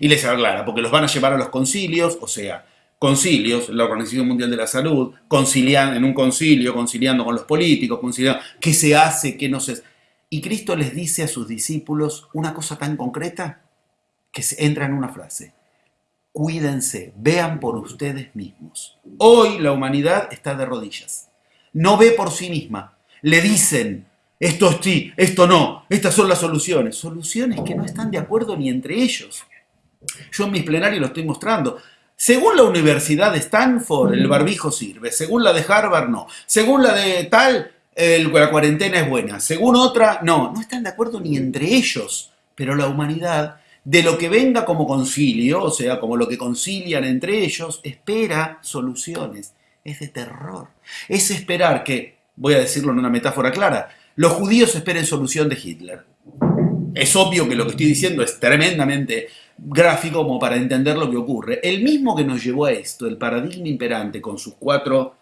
Y les aclara, porque los van a llevar a los concilios, o sea, concilios, la Organización Mundial de la Salud, concilian, en un concilio, conciliando con los políticos, conciliando qué se hace, qué no se... Y Cristo les dice a sus discípulos una cosa tan concreta que entra en una frase. Cuídense, vean por ustedes mismos. Hoy la humanidad está de rodillas. No ve por sí misma. Le dicen, esto sí, esto no, estas son las soluciones. Soluciones que no están de acuerdo ni entre ellos. Yo en mis plenarios lo estoy mostrando. Según la Universidad de Stanford, el barbijo sirve. Según la de Harvard, no. Según la de tal, la cuarentena es buena. Según otra, no. No están de acuerdo ni entre ellos. Pero la humanidad, de lo que venga como concilio, o sea, como lo que concilian entre ellos, espera soluciones. Es de terror. Es esperar que, voy a decirlo en una metáfora clara, los judíos esperen solución de Hitler. Es obvio que lo que estoy diciendo es tremendamente gráfico como para entender lo que ocurre. El mismo que nos llevó a esto, el paradigma imperante con sus cuatro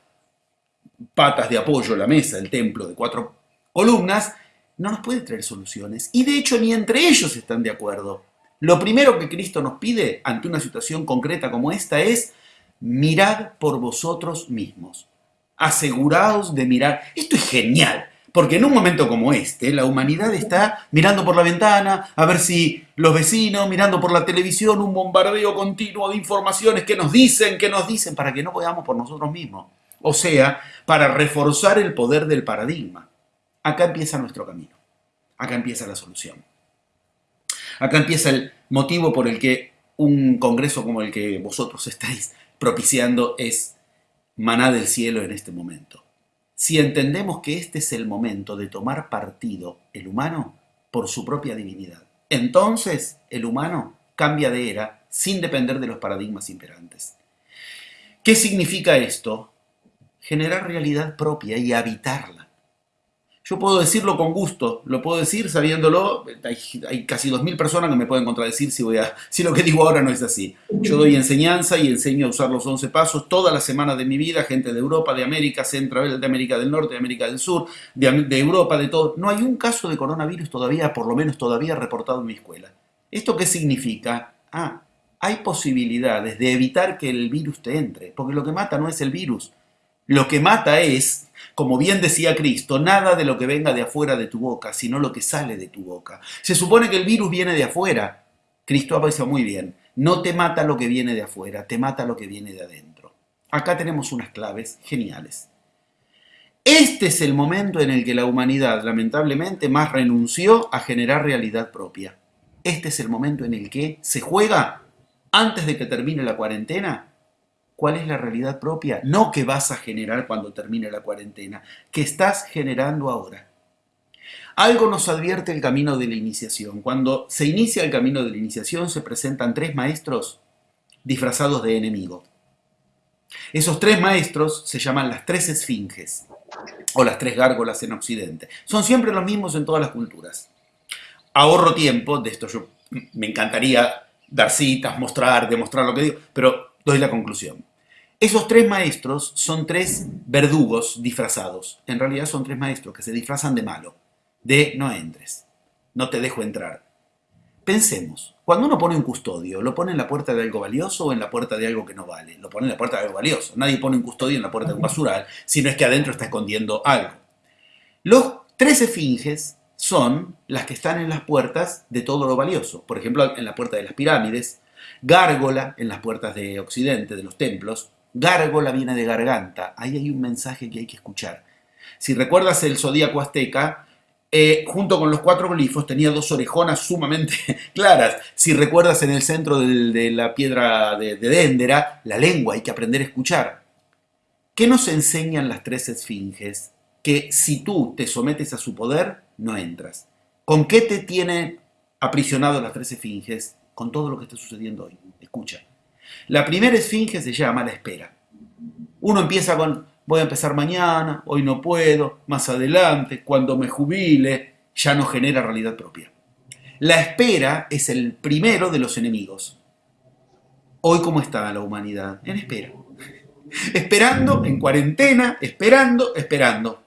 patas de apoyo, la mesa, el templo de cuatro columnas, no nos puede traer soluciones. Y de hecho ni entre ellos están de acuerdo. Lo primero que Cristo nos pide ante una situación concreta como esta es, mirad por vosotros mismos. Aseguraos de mirar. Esto es genial. Porque en un momento como este, la humanidad está mirando por la ventana a ver si los vecinos, mirando por la televisión, un bombardeo continuo de informaciones que nos dicen, que nos dicen, para que no veamos por nosotros mismos. O sea, para reforzar el poder del paradigma. Acá empieza nuestro camino. Acá empieza la solución. Acá empieza el motivo por el que un congreso como el que vosotros estáis propiciando es maná del cielo en este momento si entendemos que este es el momento de tomar partido el humano por su propia divinidad. Entonces el humano cambia de era sin depender de los paradigmas imperantes. ¿Qué significa esto? Generar realidad propia y habitarla. Yo puedo decirlo con gusto, lo puedo decir sabiéndolo. Hay, casi 2.000 personas que me pueden contradecir si, voy a, si lo que digo ahora no es así. Yo doy enseñanza y enseño a usar los 11 pasos todas las semanas de mi vida, gente de Europa, de América Central, de América del Norte, de América del Sur, de, de Europa, de todo. No hay un caso de coronavirus todavía, por lo menos todavía reportado en mi escuela. ¿Esto qué significa? Ah, hay posibilidades de evitar que el virus te entre, porque lo que mata no es el virus, lo que mata es, como bien decía Cristo, nada de lo que venga de afuera de tu boca, sino lo que sale de tu boca. Se supone que el virus viene de afuera. Cristo ha muy bien, no te mata lo que viene de afuera, te mata lo que viene de adentro. Acá tenemos unas claves geniales. Este es el momento en el que la humanidad, lamentablemente, más renunció a generar realidad propia. Este es el momento en el que se juega, antes de que termine la cuarentena, cuál es la realidad propia, no que vas a generar cuando termine la cuarentena, que estás generando ahora. Algo nos advierte el camino de la iniciación. Cuando se inicia el camino de la iniciación se presentan tres maestros disfrazados de enemigo. Esos tres maestros se llaman las tres esfinges o las tres gárgolas en Occidente. Son siempre los mismos en todas las culturas. Ahorro tiempo, de esto yo me encantaría dar citas, mostrar, demostrar lo que digo, pero doy la conclusión. Esos tres maestros son tres verdugos disfrazados. En realidad son tres maestros que se disfrazan de malo, de no entres, no te dejo entrar. Pensemos, cuando uno pone un custodio, ¿lo pone en la puerta de algo valioso o en la puerta de algo que no vale? Lo pone en la puerta de algo valioso. Nadie pone un custodio en la puerta de un basural, sino es que adentro está escondiendo algo. Los tres esfinges son las que están en las puertas de todo lo valioso. Por ejemplo, en la puerta de las pirámides, gárgola en las puertas de Occidente, de los templos, Gárgola viene de garganta. Ahí hay un mensaje que hay que escuchar. Si recuerdas el zodíaco azteca, eh, junto con los cuatro glifos tenía dos orejonas sumamente [LAUGHS] claras. Si recuerdas en el centro de la piedra de, de Déndera, la lengua, hay que aprender a escuchar. ¿Qué nos enseñan las tres esfinges? Que si tú te sometes a su poder, no entras. ¿Con qué te tiene aprisionado las tres esfinges? Con todo lo que está sucediendo hoy. Escucha. La primera esfinge se llama la espera. Uno empieza con, voy a empezar mañana, hoy no puedo, más adelante, cuando me jubile, ya no genera realidad propia. La espera es el primero de los enemigos. Hoy, ¿cómo está la humanidad? En espera. [LAUGHS] Esperando, en cuarentena, esperando, esperando.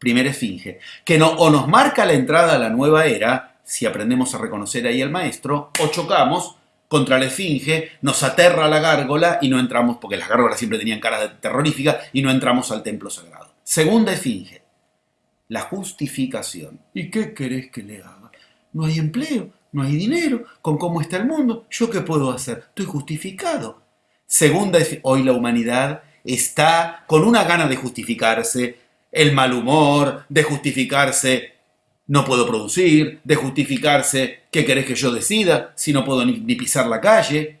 Primera esfinge, que no, o nos marca la entrada a la nueva era, si aprendemos a reconocer ahí al maestro, o chocamos contra la esfinge, nos aterra la gárgola y no entramos, porque las gárgolas siempre tenían caras terroríficas, y no entramos al templo sagrado. Segunda esfinge, la justificación. ¿Y qué querés que le haga? No hay empleo, no hay dinero, con cómo está el mundo, ¿yo qué puedo hacer? Estoy justificado. Segunda, hoy la humanidad está con una gana de justificarse, el mal humor, de justificarse no puedo producir, de justificarse qué querés que yo decida si no puedo ni, pisar la calle.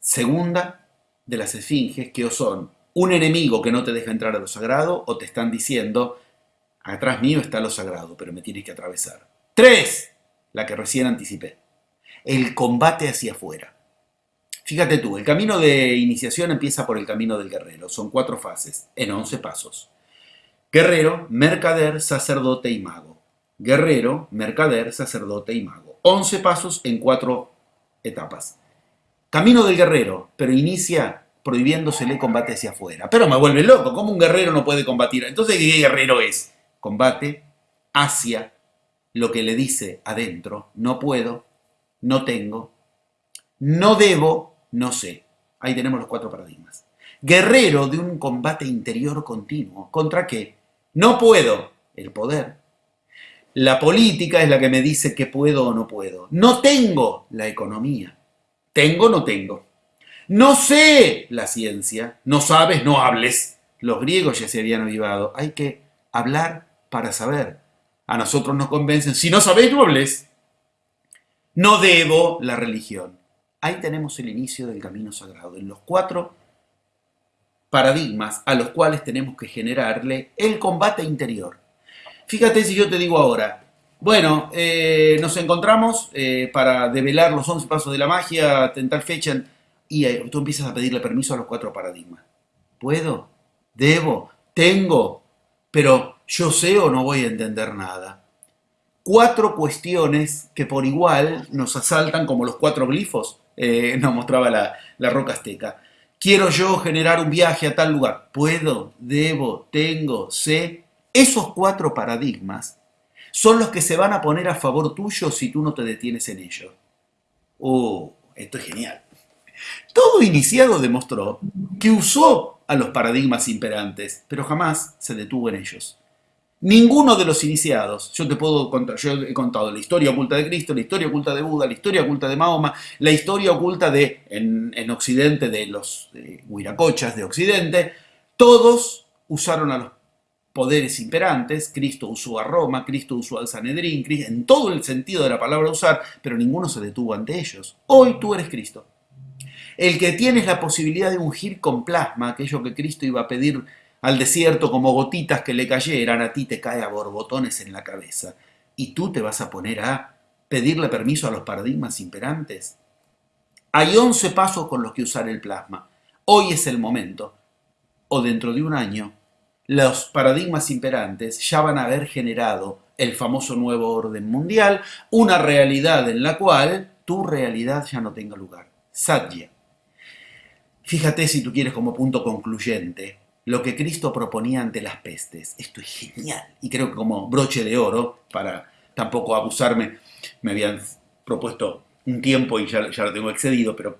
Segunda de las esfinges que o son un enemigo que no te deja entrar a lo sagrado o te están diciendo, atrás mío está lo sagrado, pero me tienes que atravesar. Tres, la que recién anticipé, el combate hacia afuera. Fíjate tú, el camino de iniciación empieza por el camino del guerrero. Son cuatro fases, en once pasos. Guerrero, mercader, sacerdote y mago. Guerrero, mercader, sacerdote y mago. Once pasos en cuatro etapas. Camino del guerrero, pero inicia prohibiéndosele combate hacia afuera. Pero me vuelve loco, ¿cómo un guerrero no puede combatir? Entonces, ¿qué guerrero es? Combate hacia lo que le dice adentro, no puedo, no tengo, no debo no sé. Ahí tenemos los cuatro paradigmas. Guerrero de un combate interior continuo. ¿Contra qué? No puedo. El poder. La política es la que me dice que puedo o no puedo. No tengo la economía. Tengo no tengo. No sé la ciencia. No sabes, no hables. Los griegos ya se habían avivado. Hay que hablar para saber. A nosotros nos convencen. Si no sabéis, no hables. No debo la religión. Ahí tenemos el inicio del camino sagrado, en los cuatro paradigmas a los cuales tenemos que generarle el combate interior. Fíjate si yo te digo ahora, bueno, eh, nos encontramos eh, para develar los 11 pasos de la magia en tal fecha y eh, tú empiezas a pedirle permiso a los cuatro paradigmas. ¿Puedo? ¿Debo? ¿Tengo? Pero yo sé o no voy a entender nada. Cuatro cuestiones que por igual nos asaltan como los cuatro glifos [LAUGHS] nos mostraba la, la roca azteca. Quiero yo generar un viaje a tal lugar. Puedo, debo, tengo, sé. Esos cuatro paradigmas son los que se van a poner a favor tuyo si tú no te detienes en ello. Oh, esto es genial. Todo iniciado demostró que usó a los paradigmas imperantes, pero jamás se detuvo en ellos. Ninguno de los iniciados, yo te puedo contar, yo he contado la historia oculta de Cristo, la historia oculta de Buda, la historia oculta de Mahoma, la historia oculta de, en, Occidente, de los huiracochas de Occidente, todos usaron a los poderes imperantes, Cristo usó a Roma, Cristo usó al Sanedrín, en todo el sentido de la palabra usar, pero ninguno se detuvo ante ellos. Hoy tú eres Cristo. El que tienes la posibilidad de ungir con plasma aquello que Cristo iba a pedir al desierto como gotitas que le cayeran, a ti te cae a borbotones en la cabeza. ¿Y tú te vas a poner a pedirle permiso a los paradigmas imperantes? Hay 11 pasos con los que usar el plasma. Hoy es el momento. O dentro de un año, los paradigmas imperantes ya van a haber generado el famoso nuevo orden mundial, una realidad en la cual tu realidad ya no tenga lugar. Satya. Fíjate si tú quieres como punto concluyente lo que Cristo proponía ante las pestes. Esto es genial. Y creo que como broche de oro, para tampoco abusarme, me habían propuesto un tiempo y ya, lo tengo excedido, pero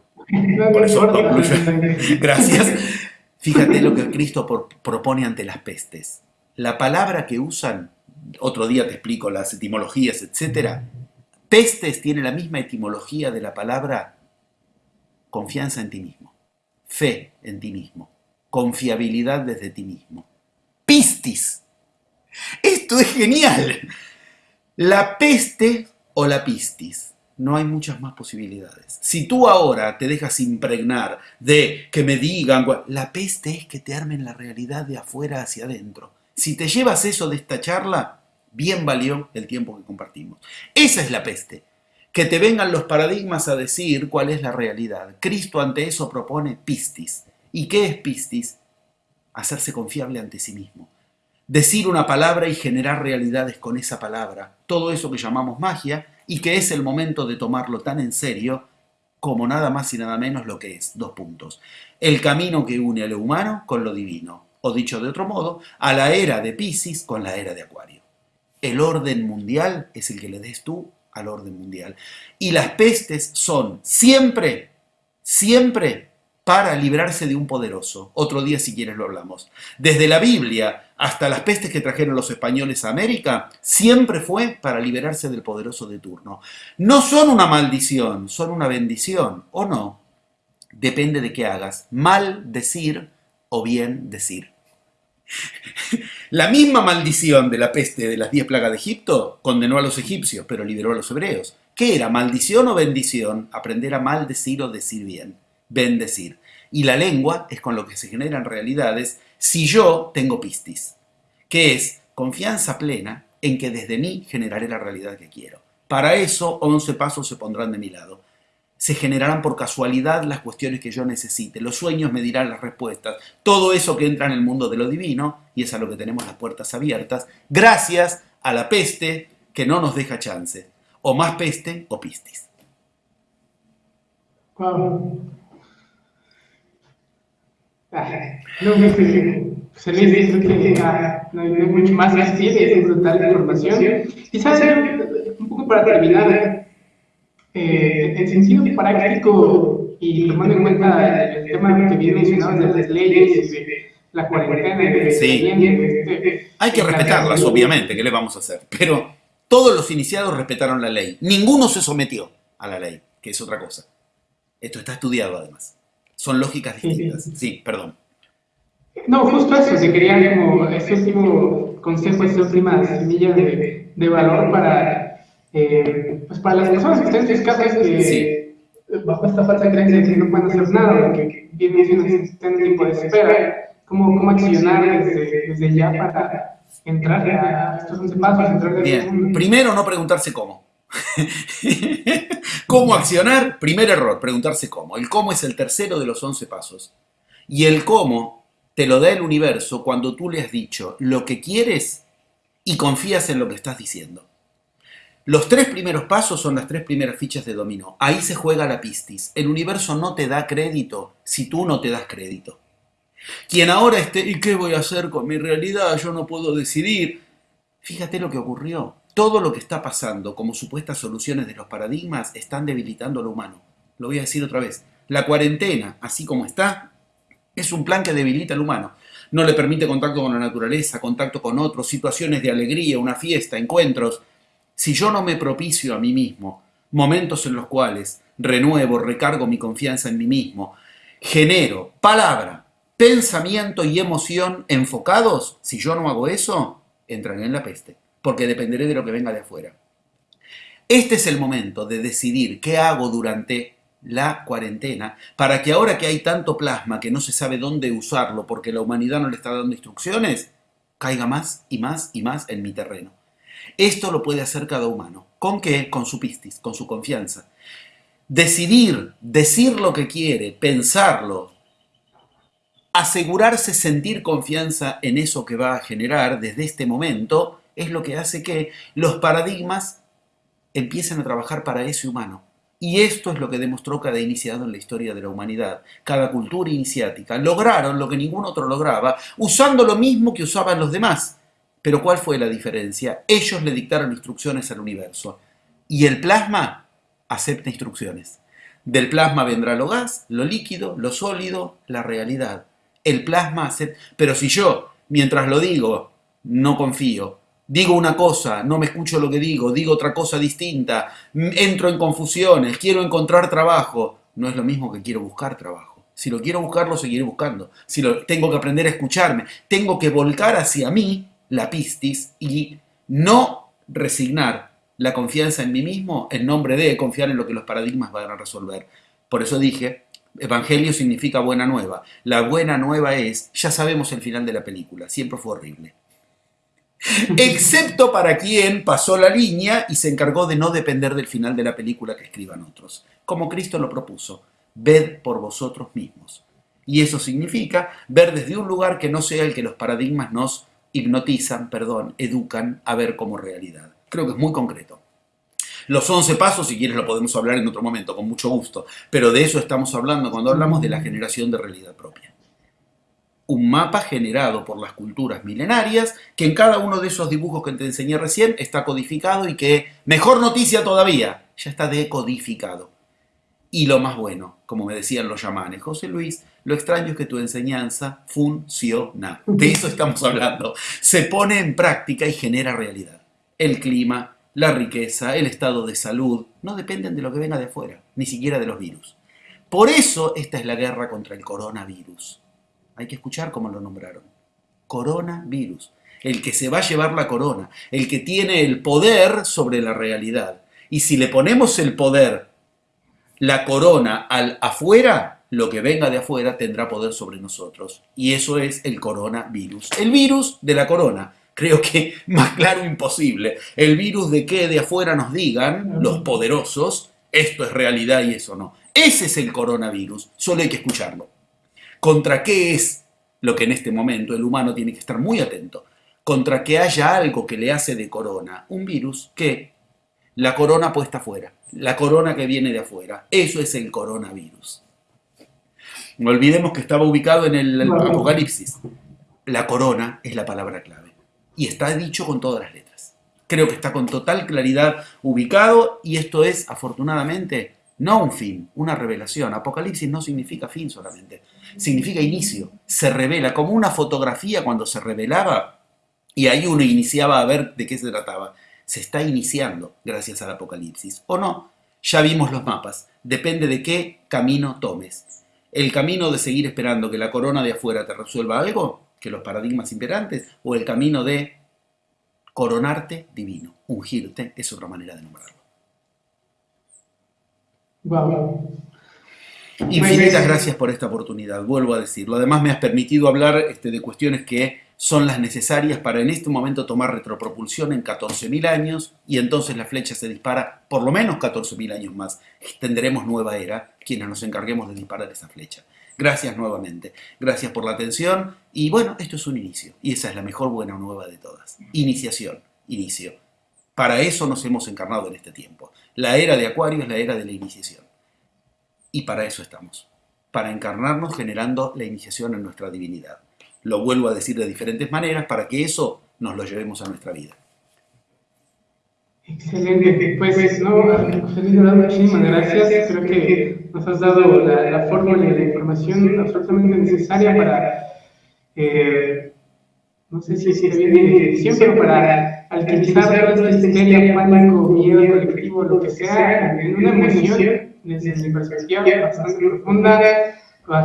por eso. [LAUGHS] Gracias. Fíjate lo que Cristo propone ante las pestes. La palabra que usan, otro día te explico las etimologías, etc. Pestes tiene la misma etimología de la palabra confianza en ti mismo, fe en ti mismo confiabilidad desde ti mismo. Pistis. Esto es genial. La peste o la pistis. No hay muchas más posibilidades. Si tú ahora te dejas impregnar de que me digan, la peste es que te armen la realidad de afuera hacia adentro. Si te llevas eso de esta charla, bien valió el tiempo que compartimos. Esa es la peste. Que te vengan los paradigmas a decir cuál es la realidad. Cristo ante eso propone pistis ¿Y qué es pistis? Hacerse confiable ante sí mismo. Decir una palabra y generar realidades con esa palabra. Todo eso que llamamos magia y que es el momento de tomarlo tan en serio como nada más y nada menos lo que es. Dos puntos. El camino que une a lo humano con lo divino. O dicho de otro modo, a la era de Pisces con la era de Acuario. El orden mundial es el que le des tú al orden mundial. Y las pestes son siempre, siempre para librarse de un poderoso. Otro día si quieres lo hablamos. Desde la Biblia hasta las pestes que trajeron los españoles a América, siempre fue para liberarse del poderoso de turno. No son una maldición, son una bendición, ¿o no? Depende de qué hagas. Mal decir o bien decir. [LAUGHS] La misma maldición de la peste de las diez plagas de Egipto condenó a los egipcios, pero liberó a los hebreos. ¿Qué era, maldición o bendición? Aprender a maldecir o decir bien. Bendecir. Y la lengua es con lo que se generan realidades si yo tengo pistis, que es confianza plena en que desde mí generaré la realidad que quiero. Para eso, 11 pasos se pondrán de mi lado se generarán por casualidad las cuestiones que yo necesite. Los sueños me dirán las respuestas. Todo eso que entra en el mundo de lo divino, y es a lo que tenemos las puertas abiertas, gracias a la peste que no nos deja chance. O más peste o pistis. Wow. No, no, se les dice que no hay mucho más que decir, es brutal información. Quizás un poco para terminar, eh, en sentido práctico y tomando en cuenta el tema que bien mencionado de las leyes, la cuarentena, sí. Este, hay que respetarlas, obviamente, ¿qué le vamos a hacer? Pero todos los iniciados respetaron la ley. Ninguno se sometió a la ley, que es otra cosa. Esto está estudiado además. Son lógicas distintas. Sí, perdón. No, justo eso, se quería como ese último consejo, esa última semilla de, de valor para eh, pues para las personas que están en sus casas que bajo esta falsa creencia de que no pueden hacer nada, que vienen siendo en tiempo de espera, ¿cómo, cómo accionar desde, desde ya para entrar a estos 11 pasos? Entrar Bien, primero no preguntarse cómo. [LAUGHS] ¿Cómo accionar? Primer error, preguntarse cómo. El cómo es el tercero de los 11 pasos. Y el cómo te lo da el universo cuando tú le has dicho lo que quieres y confías en lo que estás diciendo. Los tres primeros pasos son las tres primeras fichas de dominó. Ahí se juega la pistis. El universo no te da crédito si tú no te das crédito. Quien ahora esté, ¿y qué voy a hacer con mi realidad? Yo no puedo decidir. Fíjate lo que ocurrió. Todo lo que está pasando como supuestas soluciones de los paradigmas están debilitando lo humano. Lo voy a decir otra vez. La cuarentena, así como está, es un plan que debilita al humano. No le permite contacto con la naturaleza, contacto con otros, situaciones de alegría, una fiesta, encuentros si yo no me propicio a mí mismo momentos en los cuales renuevo, recargo mi confianza en mí mismo, genero palabra, pensamiento y emoción enfocados, si yo no hago eso, entraré en la peste, porque dependeré de lo que venga de afuera. Este es el momento de decidir qué hago durante la cuarentena para que ahora que hay tanto plasma que no se sabe dónde usarlo porque la humanidad no le está dando instrucciones, caiga más y más y más en mi terreno. Esto lo puede hacer cada humano. ¿Con qué? Con su pistis, con su confianza. Decidir, decir lo que quiere, pensarlo, asegurarse sentir confianza en eso que va a generar desde este momento, es lo que hace que los paradigmas empiecen a trabajar para ese humano. Y esto es lo que demostró cada iniciado en la historia de la humanidad. Cada cultura iniciática lograron lo que ningún otro lograba, usando lo mismo que usaban los demás. Pero ¿cuál fue la diferencia? Ellos le dictaron instrucciones al universo y el plasma acepta instrucciones. Del plasma vendrá lo gas, lo líquido, lo sólido, la realidad. El plasma acepta... Pero si yo, mientras lo digo, no confío, digo una cosa, no me escucho lo que digo, digo otra cosa distinta, entro en confusiones, quiero encontrar trabajo, no es lo mismo que quiero buscar trabajo. Si lo quiero buscar, lo seguiré buscando. Si lo, tengo que aprender a escucharme, tengo que volcar hacia mí la pistis y no resignar la confianza en mí mismo en nombre de confiar en lo que los paradigmas van a resolver. Por eso dije, Evangelio significa buena nueva. La buena nueva es, ya sabemos el final de la película, siempre fue horrible. Excepto para quien pasó la línea y se encargó de no depender del final de la película que escriban otros. Como Cristo lo propuso, ved por vosotros mismos. Y eso significa ver desde un lugar que no sea el que los paradigmas nos hipnotizan, perdón, educan a ver como realidad. Creo que es muy concreto. Los 11 pasos, si quieres lo podemos hablar en otro momento, con mucho gusto, pero de eso estamos hablando cuando hablamos de la generación de realidad propia. Un mapa generado por las culturas milenarias, que en cada uno de esos dibujos que te enseñé recién está codificado y que, mejor noticia todavía, ya está decodificado. Y lo más bueno, como me decían los llamanes, José Luis, lo extraño es que tu enseñanza funciona. De eso estamos hablando. Se pone en práctica y genera realidad. El clima, la riqueza, el estado de salud, no dependen de lo que venga de afuera, ni siquiera de los virus. Por eso esta es la guerra contra el coronavirus. Hay que escuchar cómo lo nombraron. Coronavirus. El que se va a llevar la corona, el que tiene el poder sobre la realidad. Y si le ponemos el poder, la corona al afuera, lo que venga de afuera tendrá poder sobre nosotros. Y eso es el coronavirus. El virus de la corona. Creo que [LAUGHS] más claro imposible. El virus de que de afuera nos digan los poderosos, esto es realidad y eso no. Ese es el coronavirus, solo hay que escucharlo. ¿Contra qué es lo que en este momento el humano tiene que estar muy atento? Contra que haya algo que le hace de corona, un virus que la corona puesta afuera, la corona que viene de afuera, eso es el coronavirus. No olvidemos que estaba ubicado en el Apocalipsis. La corona es la palabra clave y está dicho con todas las letras. Creo que está con total claridad ubicado y esto es, afortunadamente, no un fin, una revelación. Apocalipsis no significa fin solamente, significa inicio. Se revela como una fotografía cuando se revelaba y ahí uno iniciaba a ver de qué se trataba. Se está iniciando gracias al Apocalipsis. ¿O no? Ya vimos los mapas. Depende de qué camino tomes. El camino de seguir esperando que la corona de afuera te resuelva algo que los paradigmas imperantes, o el camino de coronarte divino, ungirte, es otra manera de nombrarlo. Wow. Infinitas gracias por esta oportunidad, vuelvo a decirlo. Además me has permitido hablar este, de cuestiones que son las necesarias para en este momento tomar retropropulsión en 14.000 años y entonces la flecha se dispara por lo menos 14.000 años más. Tendremos nueva era quienes nos encarguemos de disparar esa flecha. Gracias nuevamente. Gracias por la atención. Y bueno, esto es un inicio. Y esa es la mejor buena nueva de todas. Iniciación, inicio. Para eso nos hemos encarnado en este tiempo. La era de Acuario es la era de la iniciación. Y para eso estamos. Para encarnarnos generando la iniciación en nuestra divinidad. Lo vuelvo a decir de diferentes maneras para que eso nos lo llevemos a nuestra vida. Excelente, pues no, Feliz, muchísimas gracias. Creo que nos has dado la, la fórmula y la información absolutamente necesaria para, eh, no sé si se viene siempre para alquimizar toda esta histeria, pánico, miedo colectivo, lo que sea, en una emoción, desde mi perspectiva, bastante profunda.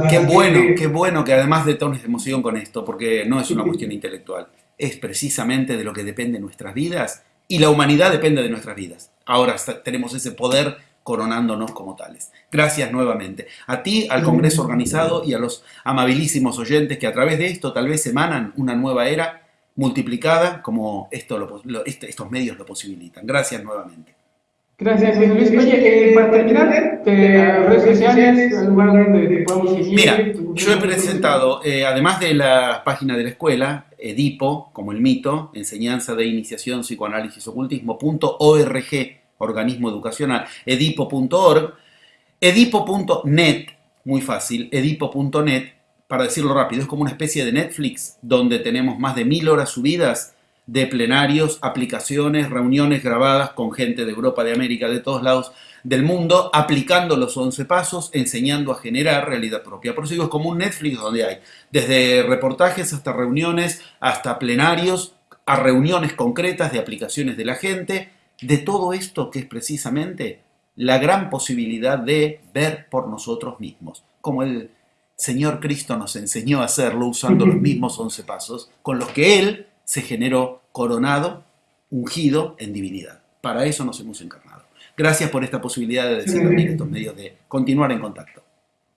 Qué bueno, qué bueno que además de tones de emoción con esto, porque no es una cuestión intelectual, es precisamente de lo que depende nuestras vidas y la humanidad depende de nuestras vidas. Ahora tenemos ese poder coronándonos como tales. Gracias nuevamente. A ti, al Congreso organizado y a los amabilísimos oyentes que a través de esto tal vez emanan una nueva era multiplicada como esto este, estos medios lo posibilitan. Gracias nuevamente. Gracias, Luis. Oye, eh, para terminar, redes sociales, lugar donde te podemos seguir. Mira, yo he presentado, eh, además de la página de la escuela, Edipo, como el mito, enseñanza de iniciación, psicoanálisis, ocultismo.org, organismo educacional, edipo.org, edipo.net, muy fácil, edipo.net, para decirlo rápido, es como una especie de Netflix, donde tenemos más de mil horas subidas de plenarios, aplicaciones, reuniones grabadas con gente de Europa, de América, de todos lados del mundo, aplicando los 11 pasos, enseñando a generar realidad propia. Por eso digo, es como un Netflix donde hay desde reportajes hasta reuniones, hasta plenarios, a reuniones concretas de aplicaciones de la gente, de todo esto que es precisamente la gran posibilidad de ver por nosotros mismos, como el Señor Cristo nos enseñó a hacerlo usando los [LAUGHS] mismos 11 pasos, con los que Él se generó coronado, ungido en divinidad. Para eso nos hemos encarnado. Gracias por esta posibilidad de decir también estos medios de continuar en contacto.